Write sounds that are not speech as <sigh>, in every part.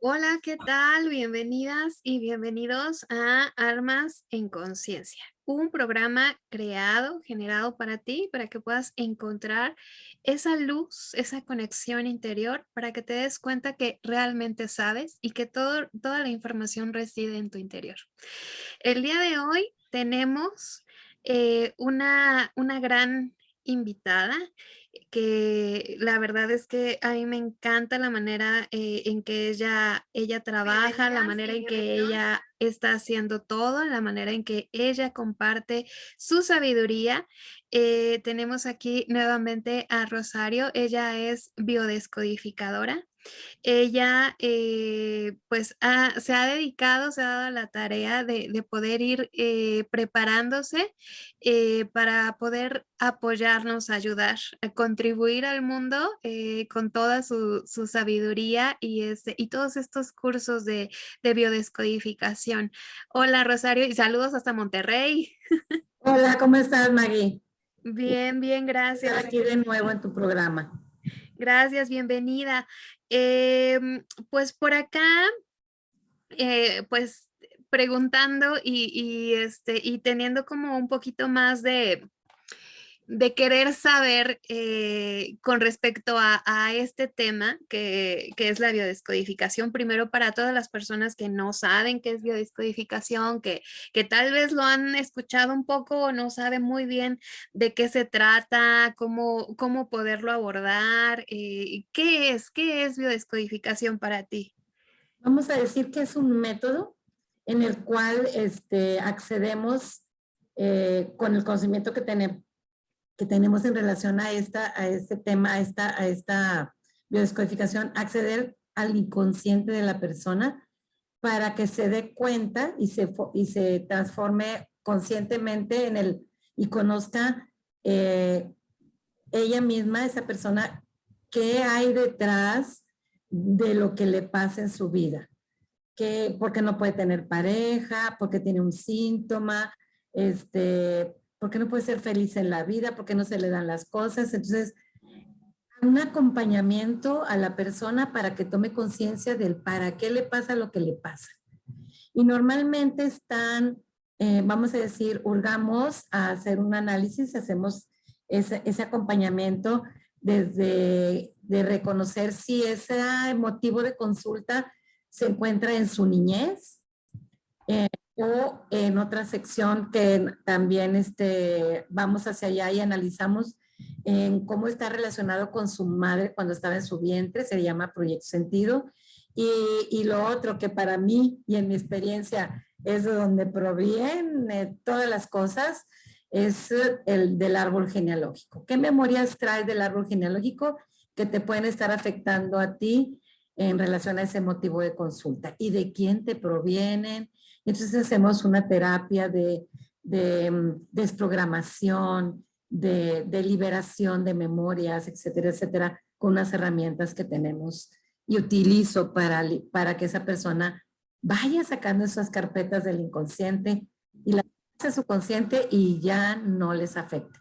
Hola, ¿qué tal? Bienvenidas y bienvenidos a Armas en Conciencia, un programa creado, generado para ti, para que puedas encontrar esa luz, esa conexión interior, para que te des cuenta que realmente sabes y que todo, toda la información reside en tu interior. El día de hoy tenemos eh, una, una gran invitada que la verdad es que a mí me encanta la manera eh, en que ella, ella trabaja, la manera en que ella está haciendo todo, la manera en que ella comparte su sabiduría. Eh, tenemos aquí nuevamente a Rosario, ella es biodescodificadora. Ella eh, pues se ha dedicado, se ha dado la tarea de, poder ir eh, preparándose eh, para poder apoyarnos, ayudar, a contribuir al mundo con toda su, sabiduría y, este, y todos estos cursos de, de biodescodificación. Hola Rosario y saludos hasta Monterrey. Hola, ¿cómo estás Maggie? Bien, bien, gracias. aquí de nuevo en tu programa. Gracias, bienvenida. Em, pues por acá, eh, pues preguntando y, este, y teniendo como un poquito más de, de querer saber eh, con respecto a, este tema que, es la biodescodificación, primero para todas las personas que no saben qué es biodescodificación, que, que tal vez lo han escuchado un poco o no saben muy bien de qué se trata, cómo, cómo poderlo abordar, eh, ¿qué es? ¿Qué es biodescodificación para ti? Vamos a decir que es un método en el cual este, accedemos eh, con el conocimiento que tenemos que tenemos en relación a, esta, a este tema, a esta, a esta biodescodificación, acceder al inconsciente de la persona para que se dé cuenta y se, y se transforme conscientemente en el, y conozca eh, ella misma, esa persona, qué hay detrás de lo que le pasa en su vida. Que, porque no puede tener pareja, porque tiene un síntoma, este, ¿Por qué no puede ser feliz en la vida? ¿Por qué no se le dan las cosas? Entonces, un acompañamiento a la persona para que tome conciencia del para qué le pasa lo que le pasa. Y normalmente están, eh, vamos a decir, hurgamos a hacer un análisis, hacemos ese, ese acompañamiento desde de reconocer si ese motivo de consulta se encuentra en su niñez, eh, o en otra sección que también este, vamos hacia allá y analizamos en cómo está relacionado con su madre cuando estaba en su vientre, se llama Proyecto Sentido. Y, y lo otro que para mí y en mi experiencia es de donde provienen todas las cosas, es el del árbol genealógico. ¿Qué memorias traes del árbol genealógico que te pueden estar afectando a ti en relación a ese motivo de consulta? ¿Y de quién te provienen? Entonces hacemos una terapia de, mm, desprogramación, de, liberación de memorias, etcétera, etcétera, con unas herramientas que tenemos y utilizo para, para que esa persona vaya sacando esas carpetas del inconsciente y la a su consciente y ya no les afecte.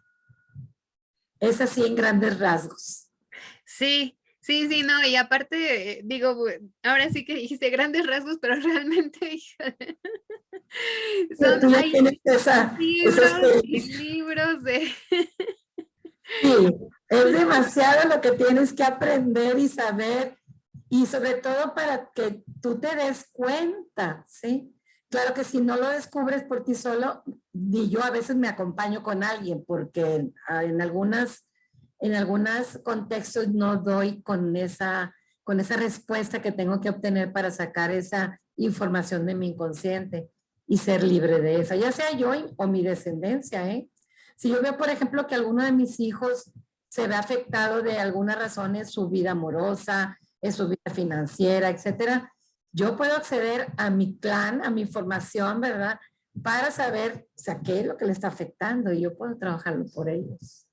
Es así en grandes rasgos. Sí, Sí, sí, no, y aparte, digo, ahora sí que dijiste grandes rasgos, pero <laughs> realmente, son hay libros y libros de... <laughs> Sí, es demasiado lo que tienes que aprender y saber, y sobre todo para que tú te des cuenta, ¿sí? Claro que si no lo descubres por ti solo, y yo a veces me acompaño con alguien, porque en algunas en algunos contextos no doy con esa, con esa respuesta que tengo que obtener para sacar esa información de mi inconsciente y ser libre de esa, ya sea yo o mi descendencia. ¿eh? Si yo veo, por ejemplo, que alguno de mis hijos se ve afectado de alguna razón en su vida amorosa, en su vida financiera, etcétera, yo puedo acceder a mi clan, a mi formación, ¿verdad? Para saber, o sea, qué es lo que le está afectando y yo puedo trabajarlo por ellos.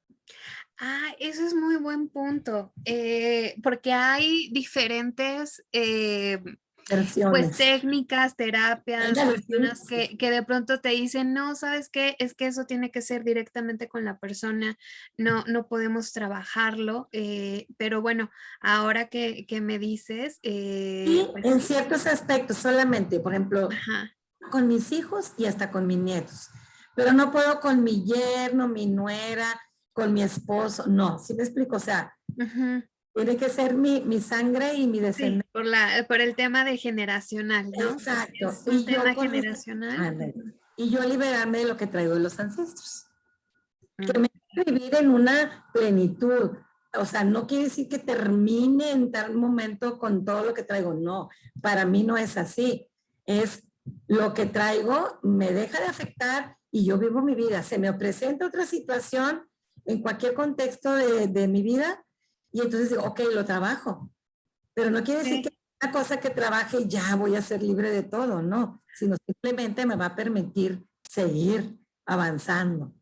Ah, eso es muy buen punto, eh, porque hay diferentes, eh, pues técnicas, terapias, personas que, que, de pronto te dicen, no, ¿sabes qué? Es que eso tiene que ser directamente con la persona, no, no podemos trabajarlo, eh, pero bueno, ahora que, que me dices... Eh, pues en ciertos aspectos solamente, por ejemplo, con mis hijos y hasta con mis nietos, pero no puedo con mi yerno, mi nuera, con mi esposo, no, ¿sí me explico? O sea, tiene que ser mi, mi sangre y mi descendencia. por, la, por el tema de generacional, ¿no? Exacto. Es un tema generacional. y yo liberarme de lo que traigo de los ancestros. Que me vivir en una plenitud. O sea, no quiere decir que termine en tal momento con todo lo que traigo. No, para mí no es así. Es lo que traigo me deja de afectar y yo vivo mi vida. Se me presenta otra situación en cualquier contexto de, de mi vida y entonces digo, ok, lo trabajo. Pero no quiere decir que una cosa que trabaje ya voy a ser libre de todo, no. Sino simplemente me va a permitir seguir avanzando.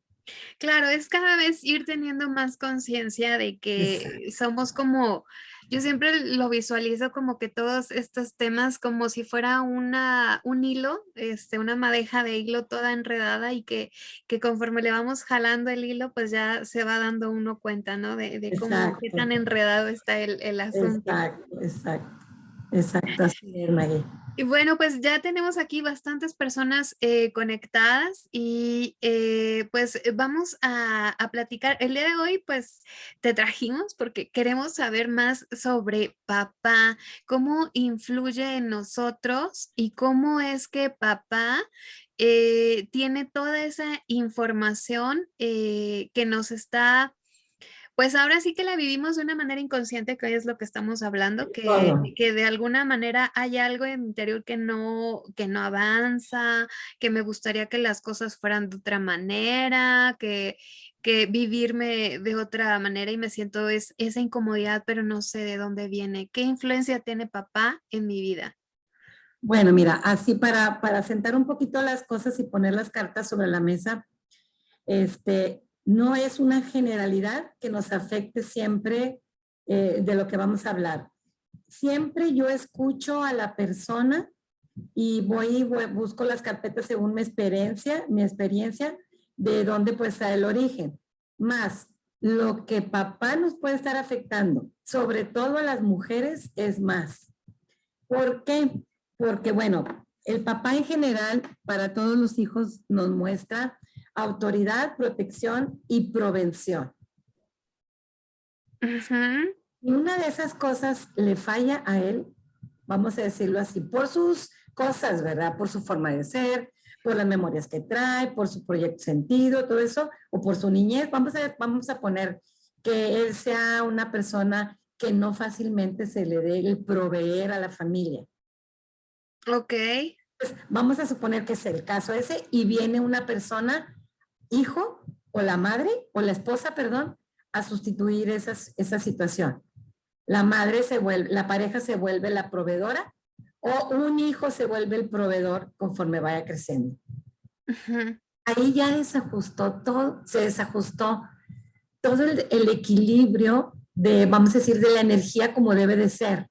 Claro, es cada vez ir teniendo más conciencia de que somos como yo siempre lo visualizo como que todos estos temas como si fuera una, un hilo, este, una madeja de hilo toda enredada y que, que conforme le vamos jalando el hilo, pues ya se va dando uno cuenta, ¿no? De, de cómo qué tan enredado está el, el asunto. Exacto, exacto. Exacto, así es, Maggie. Y bueno, pues ya tenemos aquí bastantes personas eh, conectadas y eh, pues vamos a, a, platicar. El día de hoy pues te trajimos porque queremos saber más sobre papá, cómo influye en nosotros y cómo es que papá eh, tiene toda esa información que nos está pues ahora sí que la vivimos de una manera inconsciente, que hoy es lo que estamos hablando, que, que de alguna manera hay algo en mi interior que no, que no avanza, que me gustaría que las cosas fueran de otra manera, que, que vivirme de otra manera y me siento es, esa incomodidad, pero no sé de dónde viene. ¿Qué influencia tiene papá en mi vida? Bueno, mira, así para, para sentar un poquito las cosas y poner las cartas sobre la mesa, este, no es una generalidad que nos afecte siempre eh, de lo que vamos a hablar. Siempre yo escucho a la persona y voy y busco las carpetas según mi experiencia, mi experiencia de dónde puede estar el origen. Más, lo que papá nos puede estar afectando, sobre todo a las mujeres, es más. ¿Por qué? Porque, bueno, el papá en general, para todos los hijos, nos muestra autoridad, protección y prevención. Y una de esas cosas le falla a él, vamos a decirlo así, por sus cosas, ¿verdad? Por su forma de ser, por las memorias que trae, por su proyecto sentido, todo eso, o por su niñez. Vamos a, vamos a poner que él sea una persona que no fácilmente se le dé el proveer a la familia. Ok. Pues vamos a suponer que es el caso ese y viene una persona hijo o la madre o la esposa, perdón, a sustituir esas, esa situación. La madre se vuelve, la pareja se vuelve la proveedora o un hijo se vuelve el proveedor conforme vaya creciendo. Ahí ya desajustó todo, se desajustó todo el, el, equilibrio de, vamos a decir, de la energía como debe de ser.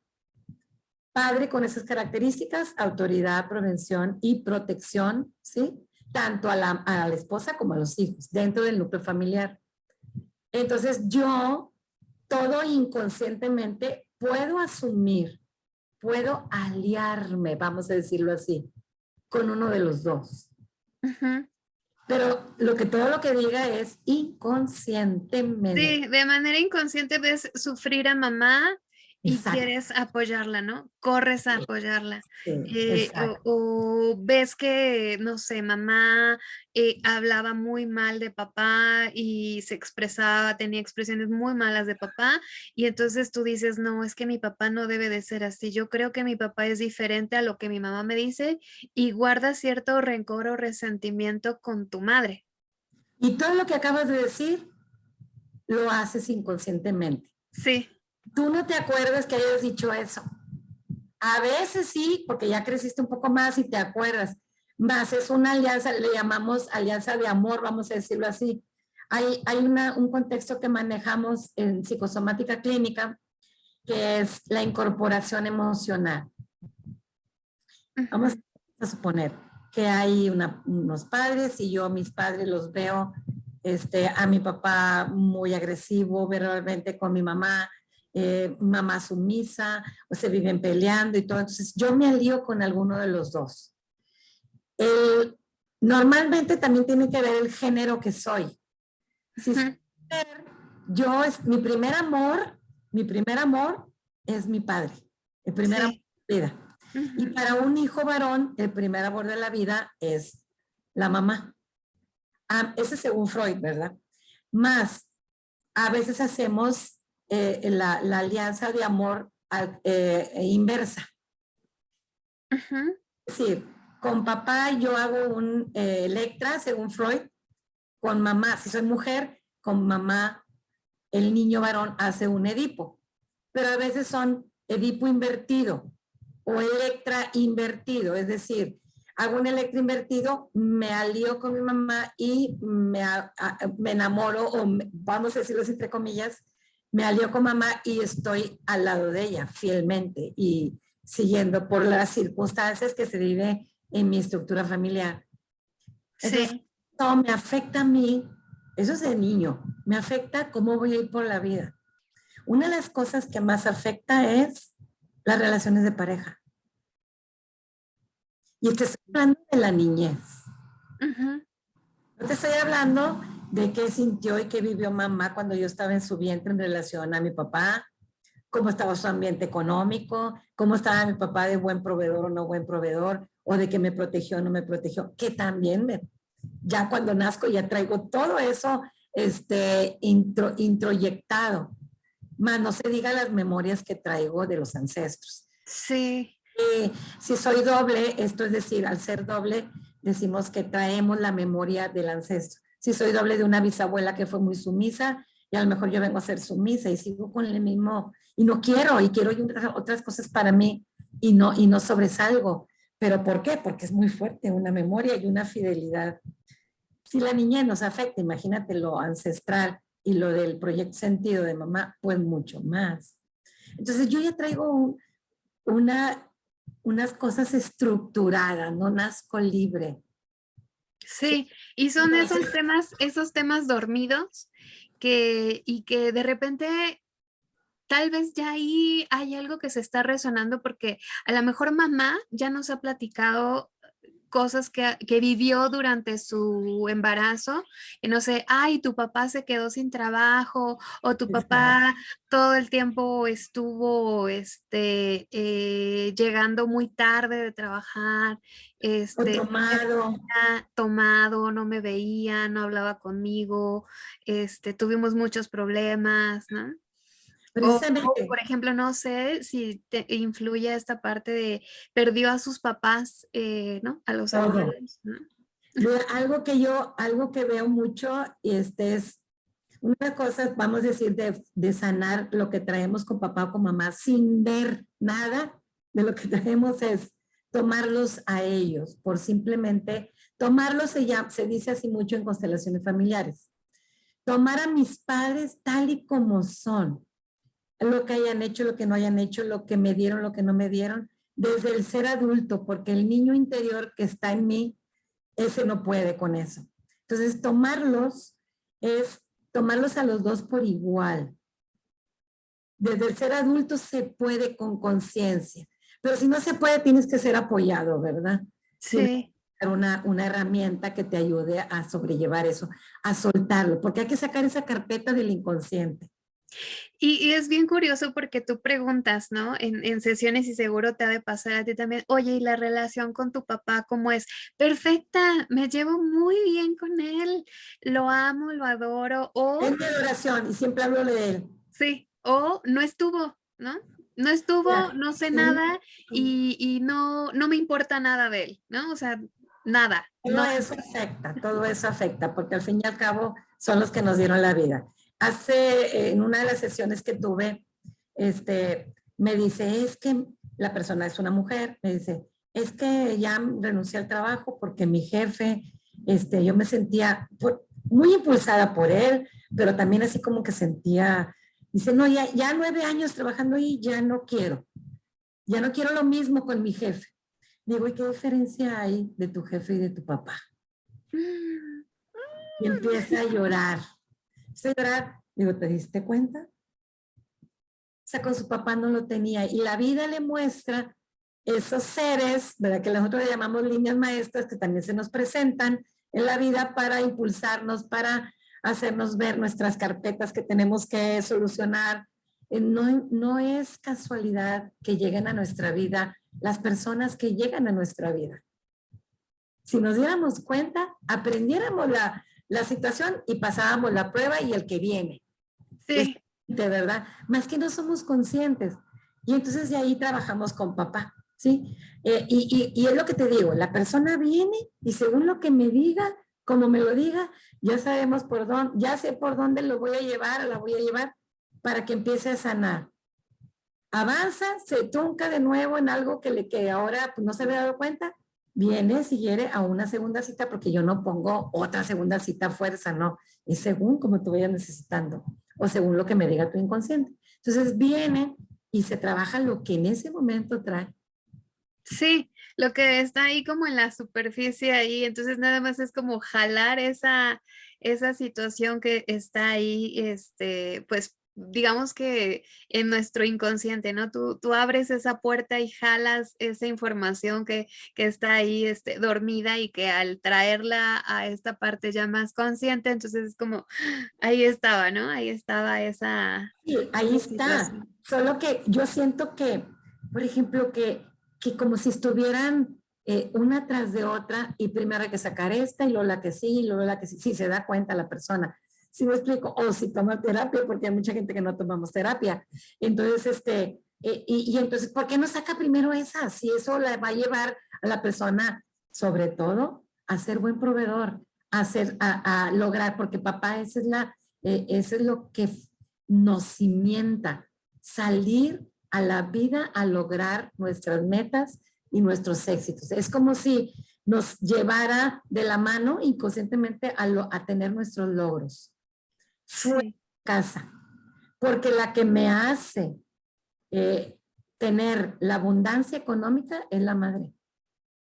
Padre con esas características, autoridad, prevención y protección, ¿sí? Tanto a la, a la esposa como a los hijos, dentro del núcleo familiar. Entonces yo, todo inconscientemente, puedo asumir, puedo aliarme, vamos a decirlo así, con uno de los dos. Pero lo que todo lo que diga es inconscientemente. Sí, de manera inconsciente ves sufrir a mamá y quieres apoyarla, ¿no? Corres a apoyarla. Eh, o, ves que, no sé, mamá eh, hablaba muy mal de papá y se expresaba, tenía expresiones muy malas de papá y entonces tú dices, no, es que mi papá no debe de ser así. Yo creo que mi papá es diferente a lo que mi mamá me dice y guarda cierto rencor o resentimiento con tu madre. Y todo lo que acabas de decir, lo haces inconscientemente. Sí tú no te acuerdas que hayas dicho eso. A veces sí, porque ya creciste un poco más y te acuerdas. Más es una alianza, le llamamos alianza de amor, vamos a decirlo así. Hay, hay un contexto que manejamos en psicosomática clínica, que es la incorporación emocional. Vamos a suponer que hay unos padres y yo mis padres los veo, este, a mi papá muy agresivo verbalmente con mi mamá, eh, mamá sumisa, o se viven peleando y todo. Entonces yo me alío con alguno de los dos. normalmente también tiene que ver el género que soy. Si yo es mi primer amor, mi primer amor es mi padre, el primer amor de la vida. Y para un hijo varón, el primer amor de la vida es la mamá. Ah, ese según Freud, ¿verdad? Más, a veces hacemos eh, la, alianza de amor eh, inversa. Es decir, con papá yo hago un eh, Electra, según Freud, con mamá, si soy mujer, con mamá, el niño varón hace un Edipo. Pero a veces son Edipo invertido o Electra invertido, es decir, hago un Electra invertido, me alío con mi mamá y me, me enamoro, o vamos a decirlo entre comillas, me alío con mamá y estoy al lado de ella fielmente y siguiendo por las circunstancias que se vive en mi estructura familiar. sí. No, me afecta a mí, eso es de niño, me afecta cómo voy a ir por la vida. Una de las cosas que más afecta es las relaciones de pareja. Y te estoy hablando de la niñez. No te estoy hablando de qué sintió y qué vivió mamá cuando yo estaba en su vientre en relación a mi papá, cómo estaba su ambiente económico, cómo estaba mi papá de buen proveedor o no buen proveedor, o de que me protegió o no me protegió, que también me, ya cuando nazco ya traigo todo eso este, intro, introyectado. Más no se diga las memorias que traigo de los ancestros. Sí. si soy doble, esto es decir, al ser doble, decimos que traemos la memoria del ancestro si soy doble de una bisabuela que fue muy sumisa y a lo mejor yo vengo a ser sumisa y sigo con el mismo, y no quiero, y quiero otras cosas para mí y no, y no sobresalgo. ¿Pero por qué? Porque es muy fuerte una memoria y una fidelidad. Si la niñez nos afecta, imagínate lo ancestral y lo del proyecto sentido de mamá, pues mucho más. Entonces yo ya traigo una, unas cosas estructuradas, no nazco libre. Sí, y son esos temas, esos temas dormidos que, y que de repente tal vez ya ahí hay algo que se está resonando porque a lo mejor mamá ya nos ha platicado cosas que, vivió durante su embarazo, y no sé, ay, tu papá se quedó sin trabajo, o tu papá todo el tiempo estuvo este, eh, llegando muy tarde de trabajar, este, tomado. tomado, no me veía, no hablaba conmigo, este, tuvimos muchos problemas, ¿no? por ejemplo, no sé si te influye esta parte de perdió a sus papás, eh, ¿no? A los abuelos. Algo que yo, algo que veo mucho, este es una cosa, vamos a decir, de, de, sanar lo que traemos con papá o con mamá sin ver nada de lo que <laughs> traemos es tomarlos a ellos, por simplemente tomarlos, se, llama, se dice así mucho en constelaciones familiares. Tomar a mis padres tal y como son, lo que hayan hecho, lo que no hayan hecho, lo que me dieron, lo que no me dieron, desde el ser adulto, porque el niño interior que está en mí, ese no puede con eso. Entonces, tomarlos es tomarlos a los dos por igual. Desde el ser adulto se puede con conciencia, pero si no se puede, tienes que ser apoyado, ¿verdad? Sí. Una, una herramienta que te ayude a sobrellevar eso, a soltarlo, porque hay que sacar esa carpeta del inconsciente. Y, es bien curioso porque tú preguntas, ¿no? En, sesiones y seguro te ha de pasar a ti también, oye, ¿y la relación con tu papá cómo es? Perfecta, me llevo muy bien con él, lo amo, lo adoro, o... Es mi adoración y siempre hablo de él. Sí, o no estuvo, ¿no? No estuvo, no sé nada y, y, no, no me importa nada de él, ¿no? O sea, nada. Todo no. eso afecta, todo eso afecta, porque al fin y al cabo son los que nos dieron la vida hace, en una de las sesiones que tuve, este, me dice, es que la persona es una mujer, me dice, es que ya renuncié al trabajo porque mi jefe, este, yo me sentía muy impulsada por él, pero también así como que sentía, dice, no, ya, ya nueve años trabajando ahí, ya no quiero, ya no quiero lo mismo con mi jefe. Digo, ¿y qué diferencia hay de tu jefe y de tu papá? Y empieza a llorar. Empieza a llorar. Digo, ¿te diste cuenta? O sea, con su papá no lo tenía. Y la vida le muestra esos seres, ¿verdad? Que nosotros le llamamos líneas maestras, que también se nos presentan en la vida para impulsarnos, para hacernos ver nuestras carpetas que tenemos que solucionar. Eh, no, no es casualidad que lleguen a nuestra vida las personas que llegan a nuestra vida. Si nos diéramos cuenta, aprendiéramos la, la situación y pasábamos la prueba y el que viene. Sí. De verdad, más que no somos conscientes. Y entonces de ahí trabajamos con papá, ¿sí? Eh, y, y, y, es lo que te digo, la persona viene y según lo que me diga, como me lo diga, ya sabemos por dónde, ya sé por dónde lo voy a llevar la voy a llevar para que empiece a sanar. Avanza, se trunca de nuevo en algo que, le, que ahora pues, no se había dado cuenta, viene si quiere a una segunda cita porque yo no pongo otra segunda cita a fuerza, no. Es según como tú vayas necesitando o según lo que me diga tu inconsciente. Entonces viene y se trabaja lo que en ese momento trae. Sí, lo que está ahí como en la superficie ahí, entonces nada más es como jalar esa, esa situación que está ahí, este, pues digamos que en nuestro inconsciente, ¿no? Tú, tú abres esa puerta y jalas esa información que, que, está ahí este, dormida y que al traerla a esta parte ya más consciente, entonces es como, ahí estaba, ¿no? Ahí estaba esa... Sí, ahí está. Solo que yo siento que, por ejemplo, que, que como si estuvieran eh, una tras de otra y primero hay que sacar esta y luego la que sí y luego la que sí, sí se da cuenta la persona si me explico, o si toma terapia, porque hay mucha gente que no tomamos terapia. Entonces, este, eh, y, y, entonces, ¿por qué no saca primero esa? Si eso la va a llevar a la persona, sobre todo, a ser buen proveedor, a, ser, a, a lograr, porque papá, esa es la, eh, eso es lo que nos cimienta, salir a la vida a lograr nuestras metas y nuestros éxitos. Es como si nos llevara de la mano inconscientemente a, lo, a tener nuestros logros fue casa, porque la que me hace eh, tener la abundancia económica es la madre.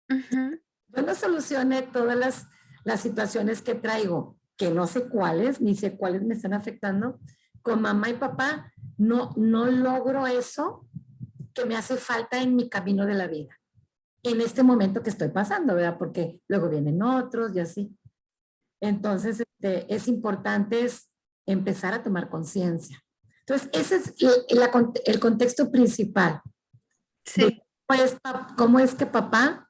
Yo no solucioné todas las, las situaciones que traigo, que no sé cuáles, ni sé cuáles me están afectando, con mamá y papá, no, no logro eso que me hace falta en mi camino de la vida. En este momento que estoy pasando, ¿verdad? Porque luego vienen otros y así. Entonces, este, es importante es empezar a tomar conciencia. Entonces, ese es el, contexto principal. Sí. Cómo es, que papá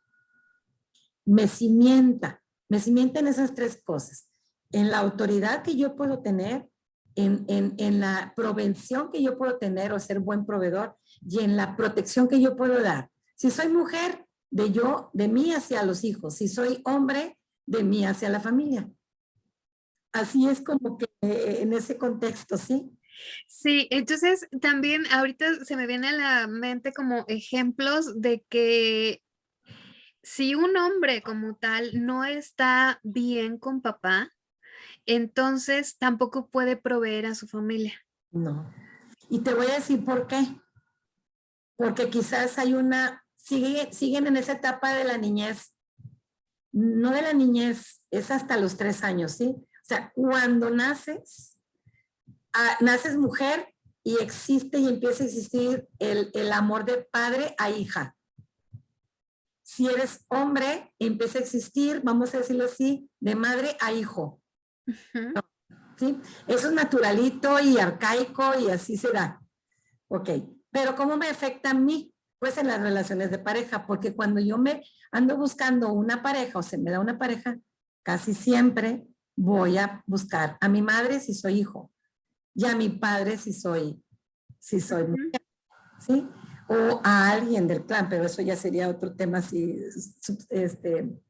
me cimienta, me cimienta en esas tres cosas. En la autoridad que yo puedo tener, en, en, en, la prevención que yo puedo tener o ser buen proveedor y en la protección que yo puedo dar. Si soy mujer, de yo, de mí hacia los hijos. Si soy hombre, de mí hacia la familia. Así es como que en ese contexto, ¿sí? Sí, entonces también ahorita se me viene a la mente como ejemplos de que si un hombre como tal no está bien con papá, entonces tampoco puede proveer a su familia. No. Y te voy a decir por qué. Porque quizás hay una, sigue, siguen en esa etapa de la niñez, no de la niñez, es hasta los tres años, ¿sí? O sea, cuando naces, ah, naces mujer y existe y empieza a existir el, el, amor de padre a hija. Si eres hombre, empieza a existir, vamos a decirlo así, de madre a hijo. ¿Sí? Eso es naturalito y arcaico y así se da. Ok, pero ¿cómo me afecta a mí? Pues en las relaciones de pareja, porque cuando yo me ando buscando una pareja o se me da una pareja, casi siempre voy a buscar a mi madre si soy hijo y a mi padre si soy, si soy mujer, ¿sí? O a alguien del clan, pero eso ya sería otro tema así, este,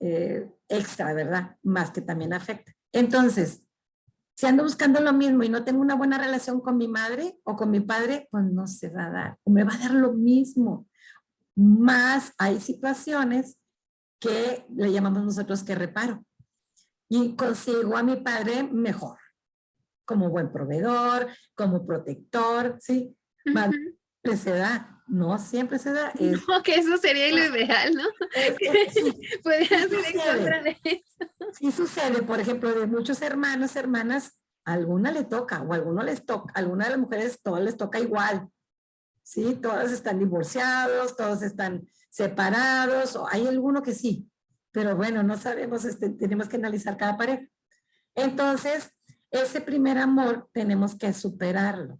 eh, extra, ¿verdad? Más que también afecta. Entonces, si ando buscando lo mismo y no tengo una buena relación con mi madre o con mi padre, pues no se va a dar, o me va a dar lo mismo. Más hay situaciones que le llamamos nosotros que reparo y consigo a mi padre mejor, como buen proveedor, como protector, ¿sí? Uh -huh. se da. No siempre se da. <laughs> no, que eso sería lo ideal, ¿no? <laughs> sí, Podrías ir en contra de eso. Sí sucede, por ejemplo, de muchos hermanos, hermanas, alguna le toca, o alguno les toca, alguna de las mujeres todas les toca igual. Sí, todas están divorciados, todos están separados, o hay alguno que sí, pero bueno, no sabemos, este, tenemos que analizar cada pareja. Entonces, ese primer amor tenemos que superarlo,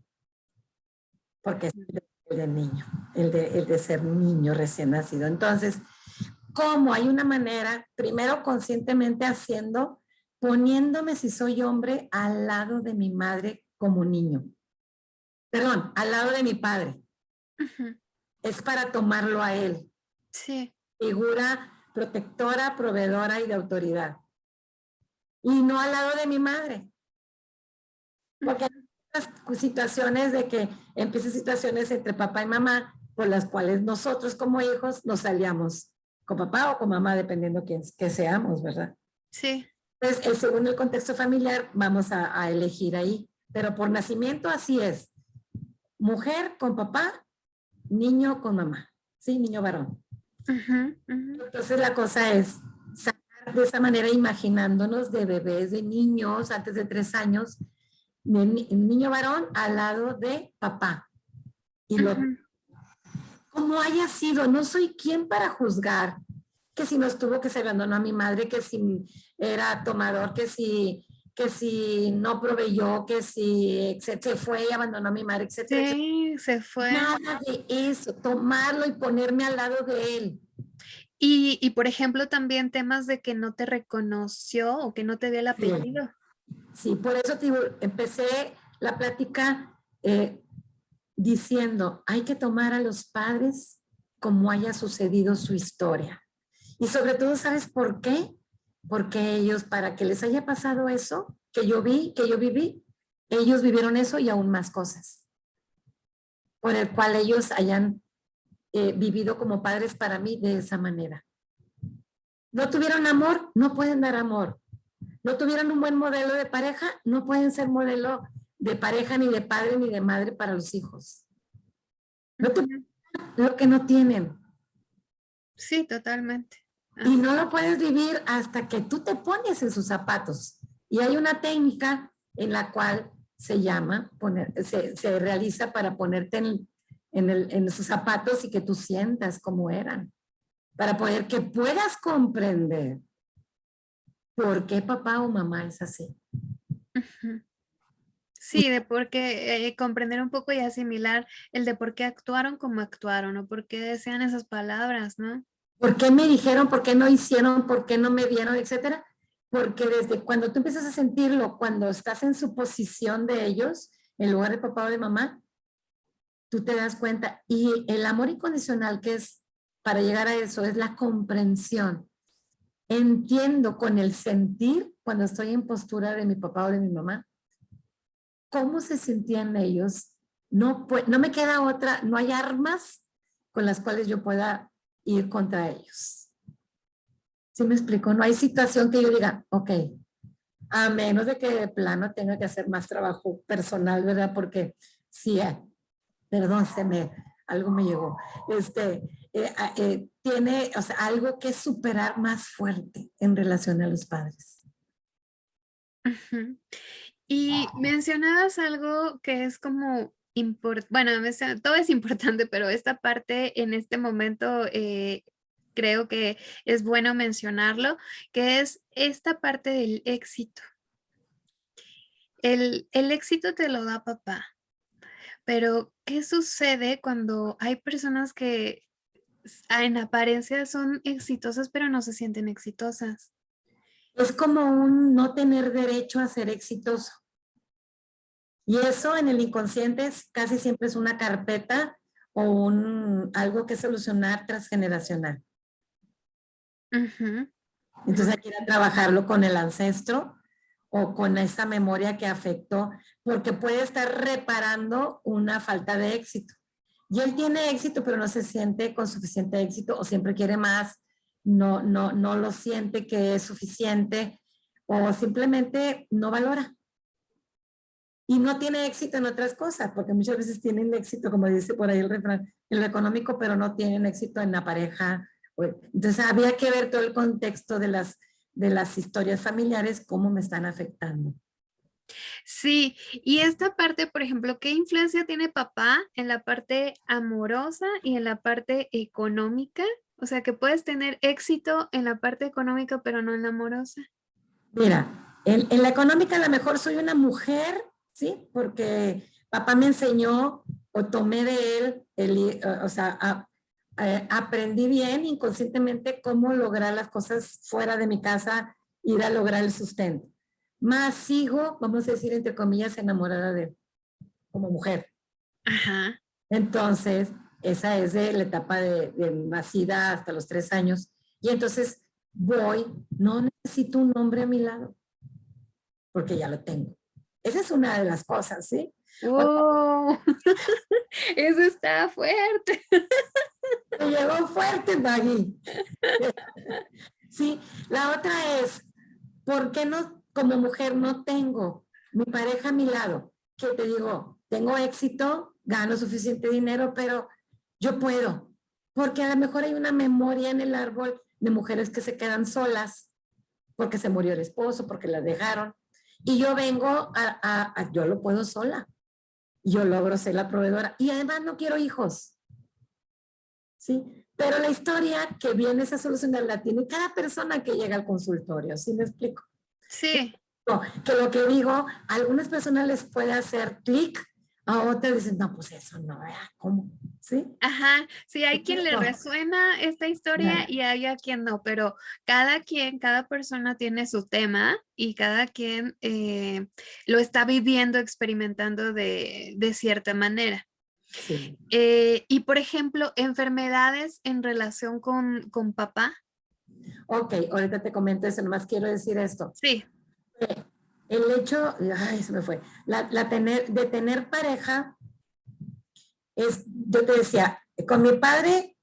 porque es el de niño, el de, el de ser niño recién nacido. Entonces, ¿cómo? Hay una manera, primero conscientemente haciendo poniéndome si soy hombre al lado de mi madre como niño. Perdón, al lado de mi padre. Es para tomarlo a él. Sí. Figura protectora, proveedora y de autoridad. Y no al lado de mi madre. Porque situaciones de que empiezan situaciones entre papá y mamá por las cuales nosotros como hijos nos salíamos con papá o con mamá, dependiendo quién que seamos, ¿verdad? Sí. Entonces, según el contexto familiar, vamos a, elegir ahí. Pero por nacimiento así es. Mujer con papá, niño con mamá. Sí, niño varón. Entonces la cosa es sacar de esa manera imaginándonos de bebés, de niños antes de tres años, niño varón al lado de papá. Y lo, como haya sido, no soy quien para juzgar que si no estuvo, que se abandonó a mi madre, que si era tomador, que si, que si no proveyó, que si se fue y abandonó a mi madre, etc. Sí, se fue. Nada de eso, tomarlo y ponerme al lado de él. Y, y, por ejemplo, también temas de que no te reconoció o que no te dio el apellido. Sí, por eso te empecé la plática eh, diciendo, hay que tomar a los padres como haya sucedido su historia. Y sobre todo, ¿sabes por qué? Porque ellos, para que les haya pasado eso, que yo vi, que yo viví, ellos vivieron eso y aún más cosas. Por el cual ellos hayan eh, vivido como padres para mí de esa manera. No tuvieron amor, no pueden dar amor. No tuvieron un buen modelo de pareja, no pueden ser modelo de pareja, ni de padre, ni de madre para los hijos. No lo que no tienen. Sí, totalmente. Y no lo puedes vivir hasta que tú te pones en sus zapatos. Y hay una técnica en la cual se llama, poner, se, se realiza para ponerte en, en, el, en sus zapatos y que tú sientas cómo eran. Para poder que puedas comprender por qué papá o mamá es así. Sí, de por qué eh, comprender un poco y asimilar el de por qué actuaron como actuaron o por qué desean esas palabras, ¿no? ¿Por qué me dijeron? ¿Por qué no hicieron? ¿Por qué no me vieron? Etcétera. Porque desde cuando tú empiezas a sentirlo, cuando estás en su posición de ellos, en lugar de papá o de mamá, tú te das cuenta. Y el amor incondicional que es para llegar a eso es la comprensión. Entiendo con el sentir, cuando estoy en postura de mi papá o de mi mamá, cómo se sentían ellos. No, no me queda otra, no hay armas con las cuales yo pueda ir contra ellos. ¿Sí me explico? No hay situación que yo diga, ok, a menos de que de plano tenga que hacer más trabajo personal, ¿verdad? Porque sí, eh, perdón, se me, algo me llegó. Este, eh, eh, tiene, o sea, algo que superar más fuerte en relación a los padres. Y mencionabas algo que es como bueno, todo es importante, <laughs> pero esta parte en este momento eh, creo que es bueno mencionarlo, que es esta parte del éxito. El, el éxito te lo da papá, pero ¿qué sucede cuando hay personas que en apariencia son exitosas, pero no se sienten exitosas? Es como un no tener derecho a ser exitoso. Y eso en el inconsciente casi siempre es una carpeta o un, algo que solucionar transgeneracional. Entonces hay que ir a trabajarlo con el ancestro o con esa memoria que afectó, porque puede estar reparando una falta de éxito. Y él tiene éxito, pero no se siente con suficiente éxito o siempre quiere más, no, no, no lo siente que es suficiente o simplemente no valora y no tiene éxito en otras cosas, porque muchas veces tienen éxito, como dice por ahí el refrán, en lo económico, pero no tienen éxito en la pareja. Entonces había que ver todo el contexto de las, de las historias familiares, cómo me están afectando. Sí, y esta parte, por ejemplo, ¿qué influencia tiene papá en la parte amorosa y en la parte económica? O sea, que puedes tener éxito en la parte económica, pero no en la amorosa. Mira, en, la económica a lo mejor soy una mujer, ¿sí? Porque papá me enseñó o tomé de él, el, o sea, aprendí bien inconscientemente cómo lograr las cosas fuera de mi casa, ir a lograr el sustento más sigo, vamos a decir, entre comillas, enamorada de él, como mujer. Ajá. Entonces, esa es de la etapa de, nacida hasta los tres años. Y entonces voy, no necesito un hombre a mi lado, porque ya lo tengo. Esa es una de las cosas, ¿sí? ¡Oh! <laughs> Eso está fuerte. Me llegó fuerte, Maggie. <laughs> Sí, la otra es, ¿por qué no como mujer no tengo mi pareja a mi lado, que te digo, tengo éxito, gano suficiente dinero, pero yo puedo, porque a lo mejor hay una memoria en el árbol de mujeres que se quedan solas, porque se murió el esposo, porque la dejaron, y yo vengo a, yo lo puedo sola, yo logro ser la proveedora, y además no quiero hijos, ¿sí? Pero la historia que viene a solucionar la tiene cada persona que llega al consultorio, ¿sí me explico? Sí. Que lo que digo, a algunas personas les puede hacer clic, a otras dicen, no, pues eso no, ¿cómo? ¿Sí? Ajá, sí, hay quien le resuena esta historia y hay a quien no, pero cada quien, cada persona tiene su tema y cada quien eh, lo está viviendo, experimentando de, de cierta manera. Sí. Eh, y por ejemplo, enfermedades en relación con, con papá. Ok, ahorita te comento eso, nomás quiero decir esto. Sí. El hecho, ay, se me fue, la, tener, de tener pareja, es, yo te decía, con mi padre,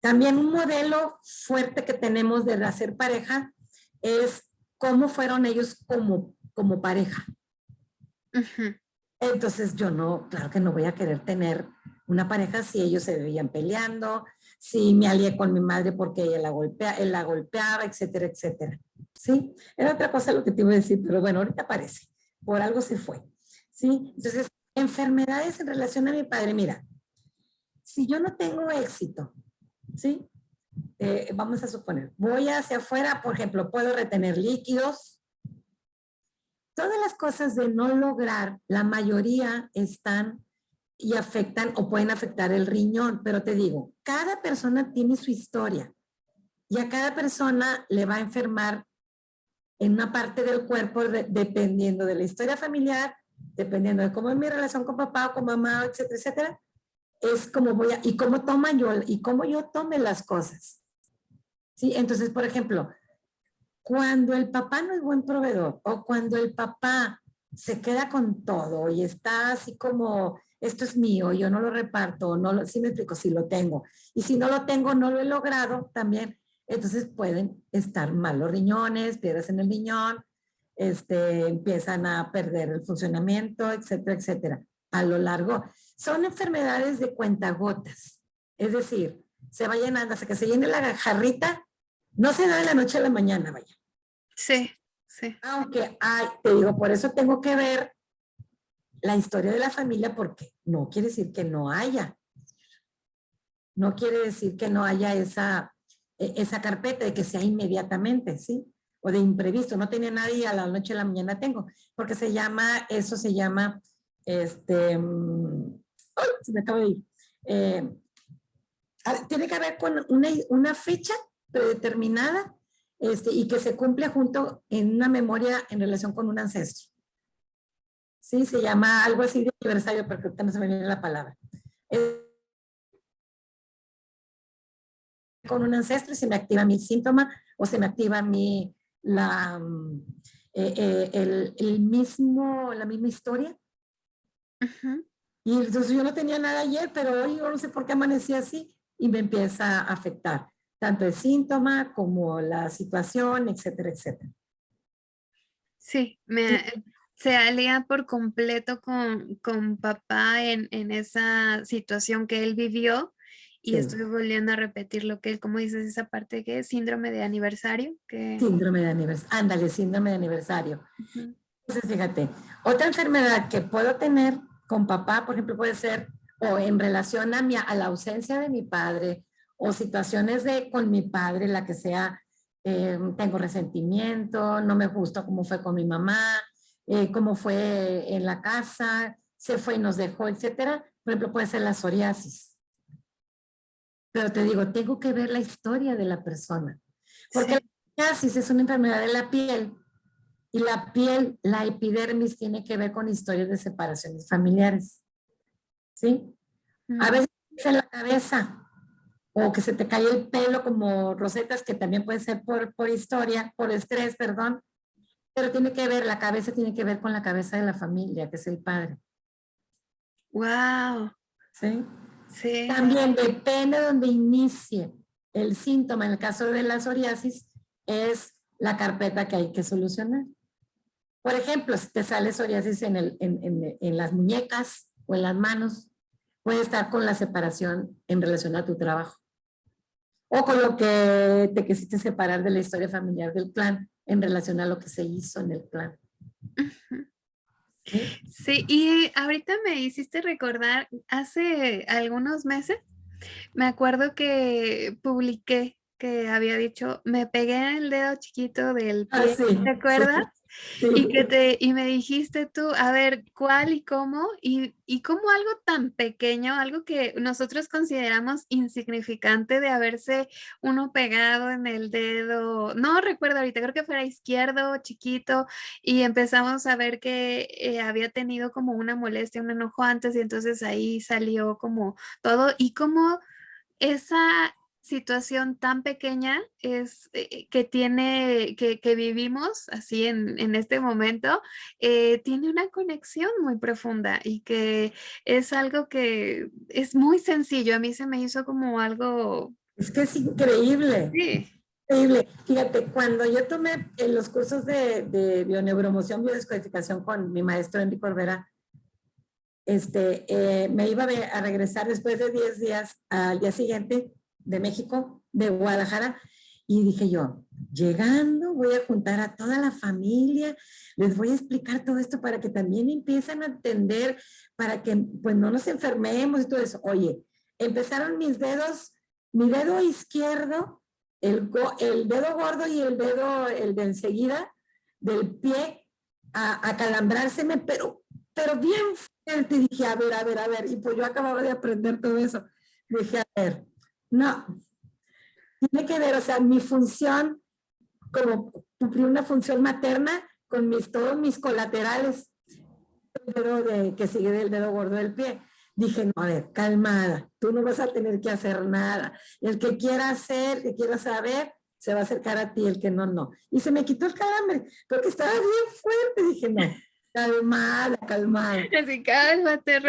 también un modelo fuerte que tenemos de hacer pareja es cómo fueron ellos como, como pareja. Entonces yo no, claro que no voy a querer tener una pareja si ellos se veían peleando, si me alié con mi madre porque ella la, golpea, él la golpeaba, etcétera, etcétera. ¿Sí? Era otra cosa lo que te iba a decir, pero bueno, ahorita aparece. Por algo se fue. ¿Sí? Entonces, enfermedades en relación a mi padre, mira, si yo no tengo éxito, ¿sí? Eh, vamos a suponer, voy hacia afuera, por ejemplo, puedo retener líquidos. Todas las cosas de no lograr, la mayoría están y afectan o pueden afectar el riñón. Pero te digo, cada persona tiene su historia y a cada persona le va a enfermar en una parte del cuerpo dependiendo de la historia familiar, dependiendo de cómo es mi relación con papá o con mamá, etcétera, etcétera. Es como voy a, y cómo toma yo, y cómo yo tome las cosas. ¿Sí? Entonces, por ejemplo, cuando el papá no es buen proveedor o cuando el papá se queda con todo y está así como esto es mío, yo no lo reparto, no lo, sí me explico, si lo tengo. Y si no lo tengo, no lo he logrado también, entonces pueden estar mal los riñones, piedras en el riñón, este, empiezan a perder el funcionamiento, etcétera, etcétera, a lo largo. Son enfermedades de cuentagotas, es decir, se va llenando hasta que se llene la jarrita, no se da de la noche a la mañana, vaya. Sí, sí. Aunque hay, te digo, por eso tengo que ver la historia de la familia porque no quiere decir que no haya. No quiere decir que no haya esa, e, esa carpeta de que sea inmediatamente, ¿sí? O de imprevisto. No tenía nadie a la noche a la mañana tengo. Porque se llama, eso se llama, este, mm, se me acaba de ir. Eh, tiene que ver con una, una fecha predeterminada este, y que se cumple junto en una memoria en relación con un ancestro. Sí, se llama algo así de aniversario, porque ahorita no se me viene la palabra. con un ancestro y se me activa mi síntoma o se me activa mi, la, mm, eh, eh, el, el, mismo, la misma historia. Y entonces yo no tenía nada ayer, pero hoy yo no sé por qué amanecí así y me empieza a afectar tanto el síntoma como la situación, etcétera, etcétera. Sí, me, se alía por completo con, con papá en, en, esa situación que él vivió y estoy volviendo a repetir lo que él, como dices, esa parte que es síndrome de aniversario. Que... Síndrome de aniversario, ándale, síndrome de aniversario. Entonces, fíjate, otra enfermedad que puedo tener con papá, por ejemplo, puede ser o en relación a, mi, a la ausencia de mi padre o situaciones de con mi padre, la que sea, eh, tengo resentimiento, no me gusta cómo fue con mi mamá, eh, cómo fue en la casa, se fue y nos dejó, etcétera. Por ejemplo, puede ser la psoriasis. Pero te digo, tengo que ver la historia de la persona. Porque la psoriasis es una enfermedad de la piel y la piel, la epidermis, tiene que ver con historias de separaciones familiares. ¿Sí? A veces es en la cabeza o que se te cae el pelo como rosetas, que también puede ser por, por historia, por estrés, perdón. Pero tiene que ver, la cabeza tiene que ver con la cabeza de la familia, que es el padre. ¡Wow! ¿Sí? Sí. También depende de donde inicie el síntoma. En el caso de la psoriasis, es la carpeta que hay que solucionar. Por ejemplo, si te sale psoriasis en, el, en, en, en las muñecas o en las manos, puede estar con la separación en relación a tu trabajo. O con lo que te quisiste separar de la historia familiar del plan en relación a lo que se hizo en el plan. Sí, y ahorita me hiciste recordar, hace algunos meses, me acuerdo que publiqué que había dicho, me pegué en el dedo chiquito del ah, pie, ¿te acuerdas? Y, que te, y me dijiste tú, a ver, ¿cuál y cómo? Y, y cómo algo tan pequeño, algo que nosotros consideramos insignificante de haberse uno pegado en el dedo, no recuerdo ahorita, creo que fuera izquierdo, chiquito, y empezamos a ver que eh, había tenido como una molestia, un enojo antes, y entonces ahí salió como todo, y como esa situación tan pequeña es eh, que tiene, que, vivimos así en, en este momento, eh, tiene una conexión muy profunda y que es algo que es muy sencillo. A mí se me hizo como algo... Es que es increíble. Sí. Increíble. Fíjate, cuando yo tomé en los cursos de, de bioneuromoción, biodescodificación con mi maestro Enrique Corbera, este, eh, me iba a regresar después de 10 días al día siguiente de México, de Guadalajara, y dije yo, llegando voy a juntar a toda la familia, les voy a explicar todo esto para que también empiecen a entender, para que pues no nos enfermemos y todo eso. Oye, empezaron mis dedos, mi dedo izquierdo, el, el dedo gordo y el dedo, el de enseguida, del pie, a, a calambrárseme, pero, pero bien fuerte. Dije, a ver, a ver, a ver. Y pues yo acababa de aprender todo eso. Dije, a ver, no, tiene que ver, o sea, mi función, como cumplir una función materna con mis, todos mis colaterales, el dedo de, que sigue del dedo gordo del pie. Dije, no, a ver, calmada, tú no vas a tener que hacer nada. El que quiera hacer, que quiera saber, se va a acercar a ti, el que no, no. Y se me quitó el calambre, porque estaba bien fuerte. Dije, no, calmada, calmada. Así, cálmate. <laughs>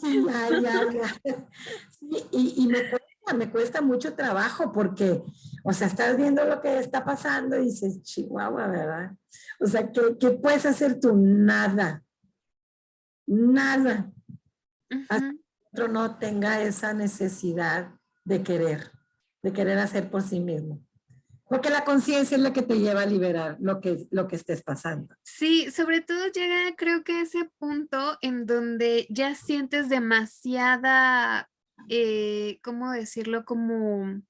Sí, ya, ya, ya. Sí, y, me, cuesta, me cuesta mucho trabajo porque, o sea, estás viendo lo que está pasando y dices, chihuahua, ¿verdad? O sea, ¿qué, qué puedes hacer tú? Nada. Nada. Hasta que otro no tenga esa necesidad de querer, de querer hacer por sí mismo. Porque la conciencia es la que te lleva a liberar lo que, lo que estés pasando. Sí, sobre todo llega creo que ese punto en donde ya sientes demasiada, eh, ¿cómo decirlo? Como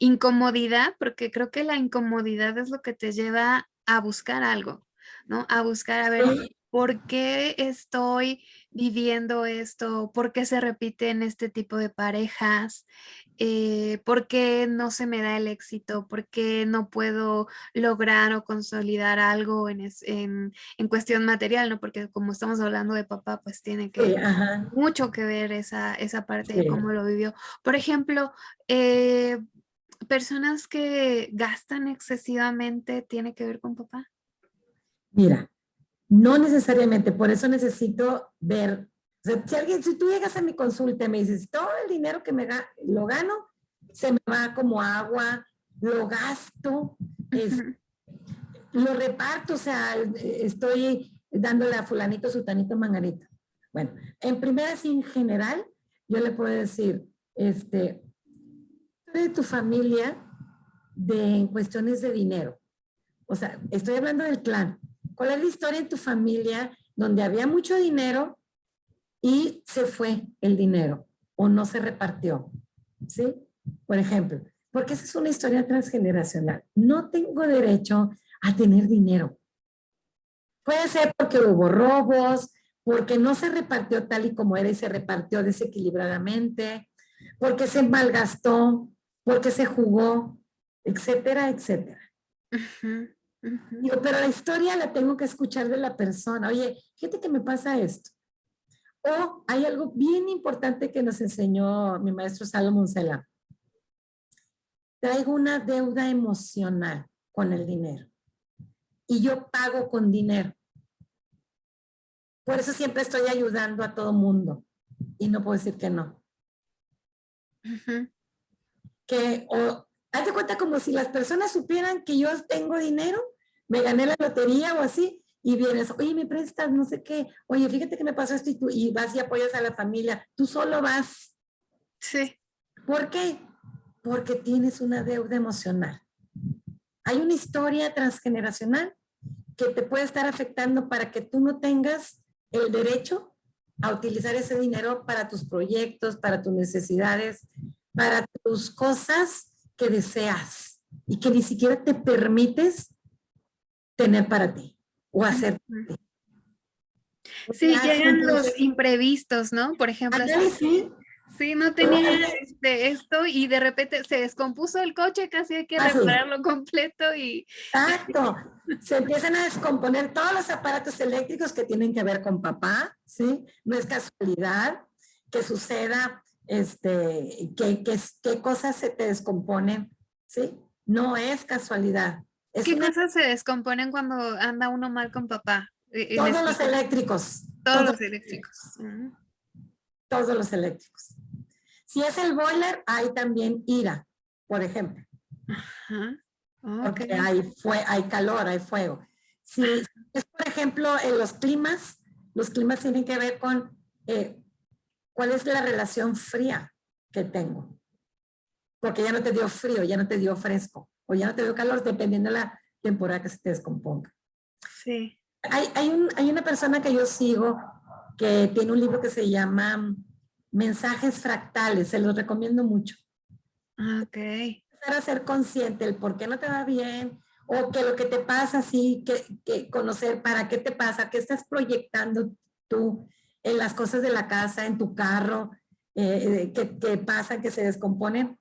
incomodidad, porque creo que la incomodidad es lo que te lleva a buscar algo, ¿no? A buscar, a ver, ¿por qué estoy viviendo esto? ¿Por qué se repite en este tipo de parejas? Eh, por qué no se me da el éxito, por qué no puedo lograr o consolidar algo en, en, cuestión material, ¿no? Porque como estamos hablando de papá, pues tiene que mucho que ver esa, esa parte de cómo lo vivió. Por ejemplo, eh, personas que gastan excesivamente, ¿tiene que ver con papá? Mira, no necesariamente, por eso necesito ver si, alguien, si tú llegas a mi consulta y me dices, todo el dinero que me lo gano, se me va como agua, lo gasto, lo reparto, o sea, estoy dándole a fulanito, sutanito, manganito. Bueno, en primera, en general, yo le puedo decir, este, de tu familia de cuestiones de dinero. O sea, estoy hablando del clan. ¿Cuál es la historia en tu familia donde había mucho dinero y se fue el dinero o no se repartió? ¿Sí? Por ejemplo, porque esa es una historia transgeneracional. No tengo derecho a tener dinero. Puede ser porque hubo robos, porque no se repartió tal y como era y se repartió desequilibradamente, porque se malgastó, porque se jugó, etcétera, etcétera. Digo, pero la historia la tengo que escuchar de la persona. Oye, fíjate que me pasa esto. O hay algo bien importante que nos enseñó mi maestro Salomón Sela. Traigo una deuda emocional con el dinero. Y yo pago con dinero. Por eso siempre estoy ayudando a todo mundo. Y no puedo decir que no. Que, o, hazte cuenta como si las personas supieran que yo tengo dinero, me gané la lotería o así, y vienes, oye, me prestas, no sé qué, oye, fíjate que me pasó esto y tú, y vas y apoyas a la familia, tú solo vas. Sí. ¿Por qué? Porque tienes una deuda emocional. Hay una historia transgeneracional que te puede estar afectando para que tú no tengas el derecho a utilizar ese dinero para tus proyectos, para tus necesidades, para tus cosas que deseas y que ni siquiera te permites tener para ti o hacer. Sí, llegan los imprevistos, ¿no? Por ejemplo, sí, Sí, no tenía este, esto y de repente se descompuso el coche, casi hay que ah, repararlo completo y... Exacto, se empiezan a descomponer todos los aparatos eléctricos que tienen que ver con papá, ¿sí? No es casualidad que suceda, este, que, que, cosas se te descomponen, ¿sí? No es casualidad. ¿Qué cosas se descomponen cuando anda uno mal con papá? E, todos los eléctricos. Todos, los eléctricos. Todos los eléctricos. Si es el boiler, hay también ira, por ejemplo. Porque hay, hay calor, hay fuego. Si es, por ejemplo, en los climas, los climas tienen que ver con eh, cuál es la relación fría que tengo. Porque ya no te dio frío, ya no te dio fresco, o ya no te dio calor, dependiendo de la temporada que se te descomponga. Sí. Hay, hay, hay una persona que yo sigo que tiene un libro que se llama mensajes fractales, se los recomiendo mucho. Ah, ok. Para ser consciente el por qué no te va bien o que lo que te pasa, sí, que, conocer para qué te pasa, qué estás proyectando tú en las cosas de la casa, en tu carro, eh, eh, que, pasa, que se descomponen.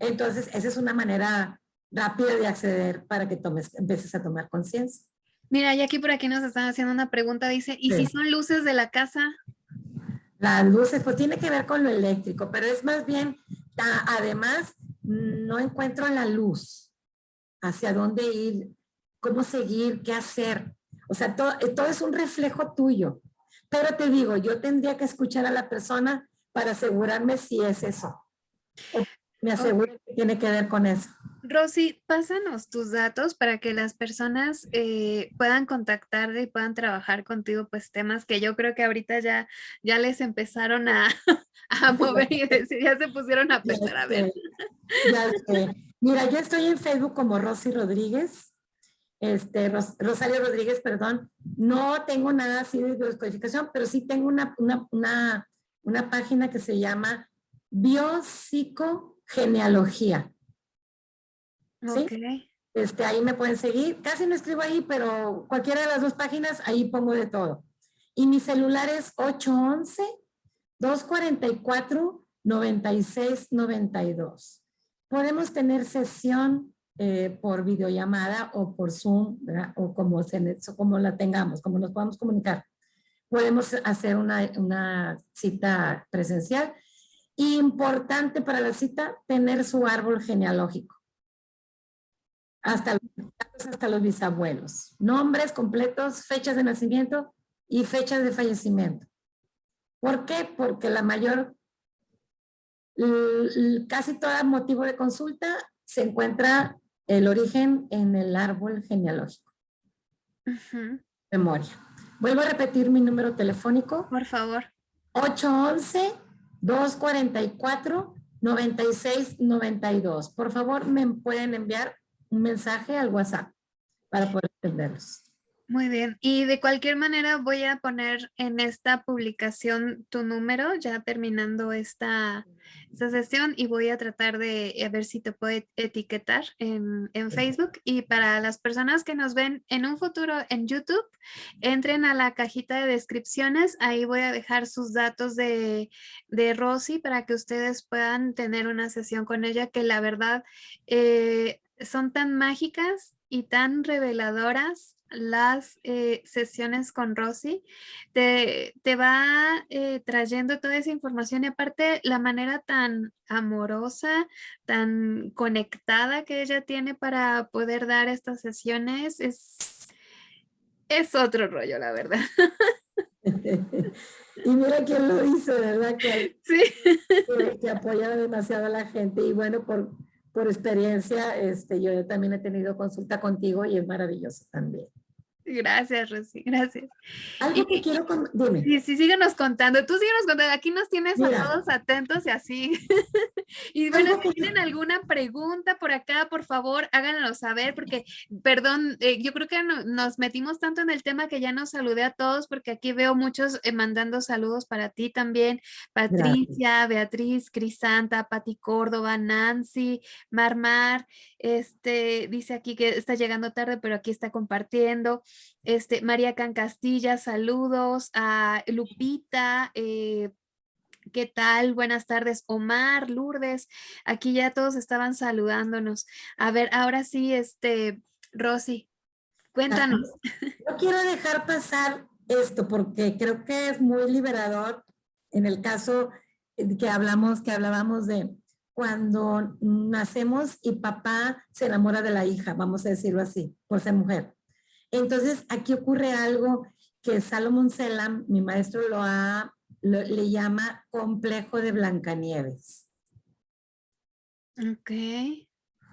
Entonces, esa es una manera rápida de acceder para que tomes, empieces a tomar conciencia. Mira, y aquí por aquí nos están haciendo una pregunta, dice, ¿y si son luces de la casa? Las luces, pues tiene que ver con lo eléctrico, pero es más bien, además, no encuentro la luz, hacia dónde ir, cómo seguir, qué hacer. O sea, todo, todo es un reflejo tuyo. Pero te digo, yo tendría que escuchar a la persona para asegurarme si es eso. Me aseguro que tiene que ver con eso. Rosy, pásanos tus datos para que las personas eh, puedan contactarte y puedan trabajar contigo, pues temas que yo creo que ahorita ya, ya les empezaron a, <laughs> mover y decir, ya se pusieron a <laughs> pensar, a ver. Ya sé. Mira, yo estoy en Facebook como Rosy Rodríguez, este, Rosario Rodríguez, perdón. No tengo nada así de descodificación, pero sí tengo una, una, una página que se llama Biopsicogenealogía. ¿sí? Este, ahí me pueden seguir. Casi no escribo ahí, pero cualquiera de las dos páginas, ahí pongo de todo. Y mi celular es 811-244-9692. Podemos tener sesión eh, por videollamada o por Zoom, o como, se, como la tengamos, como nos podamos comunicar. Podemos hacer una, una cita presencial. Importante para la cita, tener su árbol genealógico hasta los, hasta los bisabuelos. Nombres completos, fechas de nacimiento y fechas de fallecimiento. ¿Por qué? Porque la mayor, casi todo motivo de consulta se encuentra el origen en el árbol genealógico. Memoria. Vuelvo a repetir mi número telefónico. Por favor. 811-244-9692. Por favor, me pueden enviar un mensaje al WhatsApp para poder entenderlos. Muy bien. Y de cualquier manera voy a poner en esta publicación tu número ya terminando esta, sesión y voy a tratar de a ver si te puedo etiquetar en, Facebook. Y para las personas que nos ven en un futuro en YouTube, entren a la cajita de descripciones. Ahí voy a dejar sus datos de, de Rosy para que ustedes puedan tener una sesión con ella que la verdad eh, son tan mágicas y tan reveladoras las eh, sesiones con Rosy, te, te va eh, trayendo toda esa información y aparte la manera tan amorosa, tan conectada que ella tiene para poder dar estas sesiones es, es otro rollo, la verdad. <laughs> y mira quién lo hizo, ¿verdad? Que, sí. que, apoya demasiado a la gente y bueno, por, por experiencia, este, yo también he tenido consulta contigo y es maravilloso también. Gracias, Rosy, gracias. Algo que quiero, dime. Sí, sí, síguenos contando. Tú síguenos contando. Aquí nos tienes a todos atentos y así. <laughs> y bueno, si tienen alguna pregunta por acá, por favor, háganlo saber, porque, perdón, eh, yo creo que nos metimos tanto en el tema que ya nos saludé a todos, porque aquí veo muchos eh, mandando saludos para ti también. Patricia, Beatriz, Crisanta, Pati Córdoba, Nancy, Marmar, este, dice aquí que está llegando tarde, pero aquí está compartiendo. Este, María Can Castilla, saludos. A Lupita, eh, ¿qué tal? Buenas tardes. Omar, Lourdes, aquí ya todos estaban saludándonos. A ver, ahora sí, este, Rosy, cuéntanos. No quiero dejar pasar esto porque creo que es muy liberador en el caso que hablamos, que hablábamos de cuando nacemos y papá se enamora de la hija, vamos a decirlo así, por ser mujer. Entonces, aquí ocurre algo que Salomón Selam, mi maestro, lo ha, le llama complejo de Blancanieves. Ok.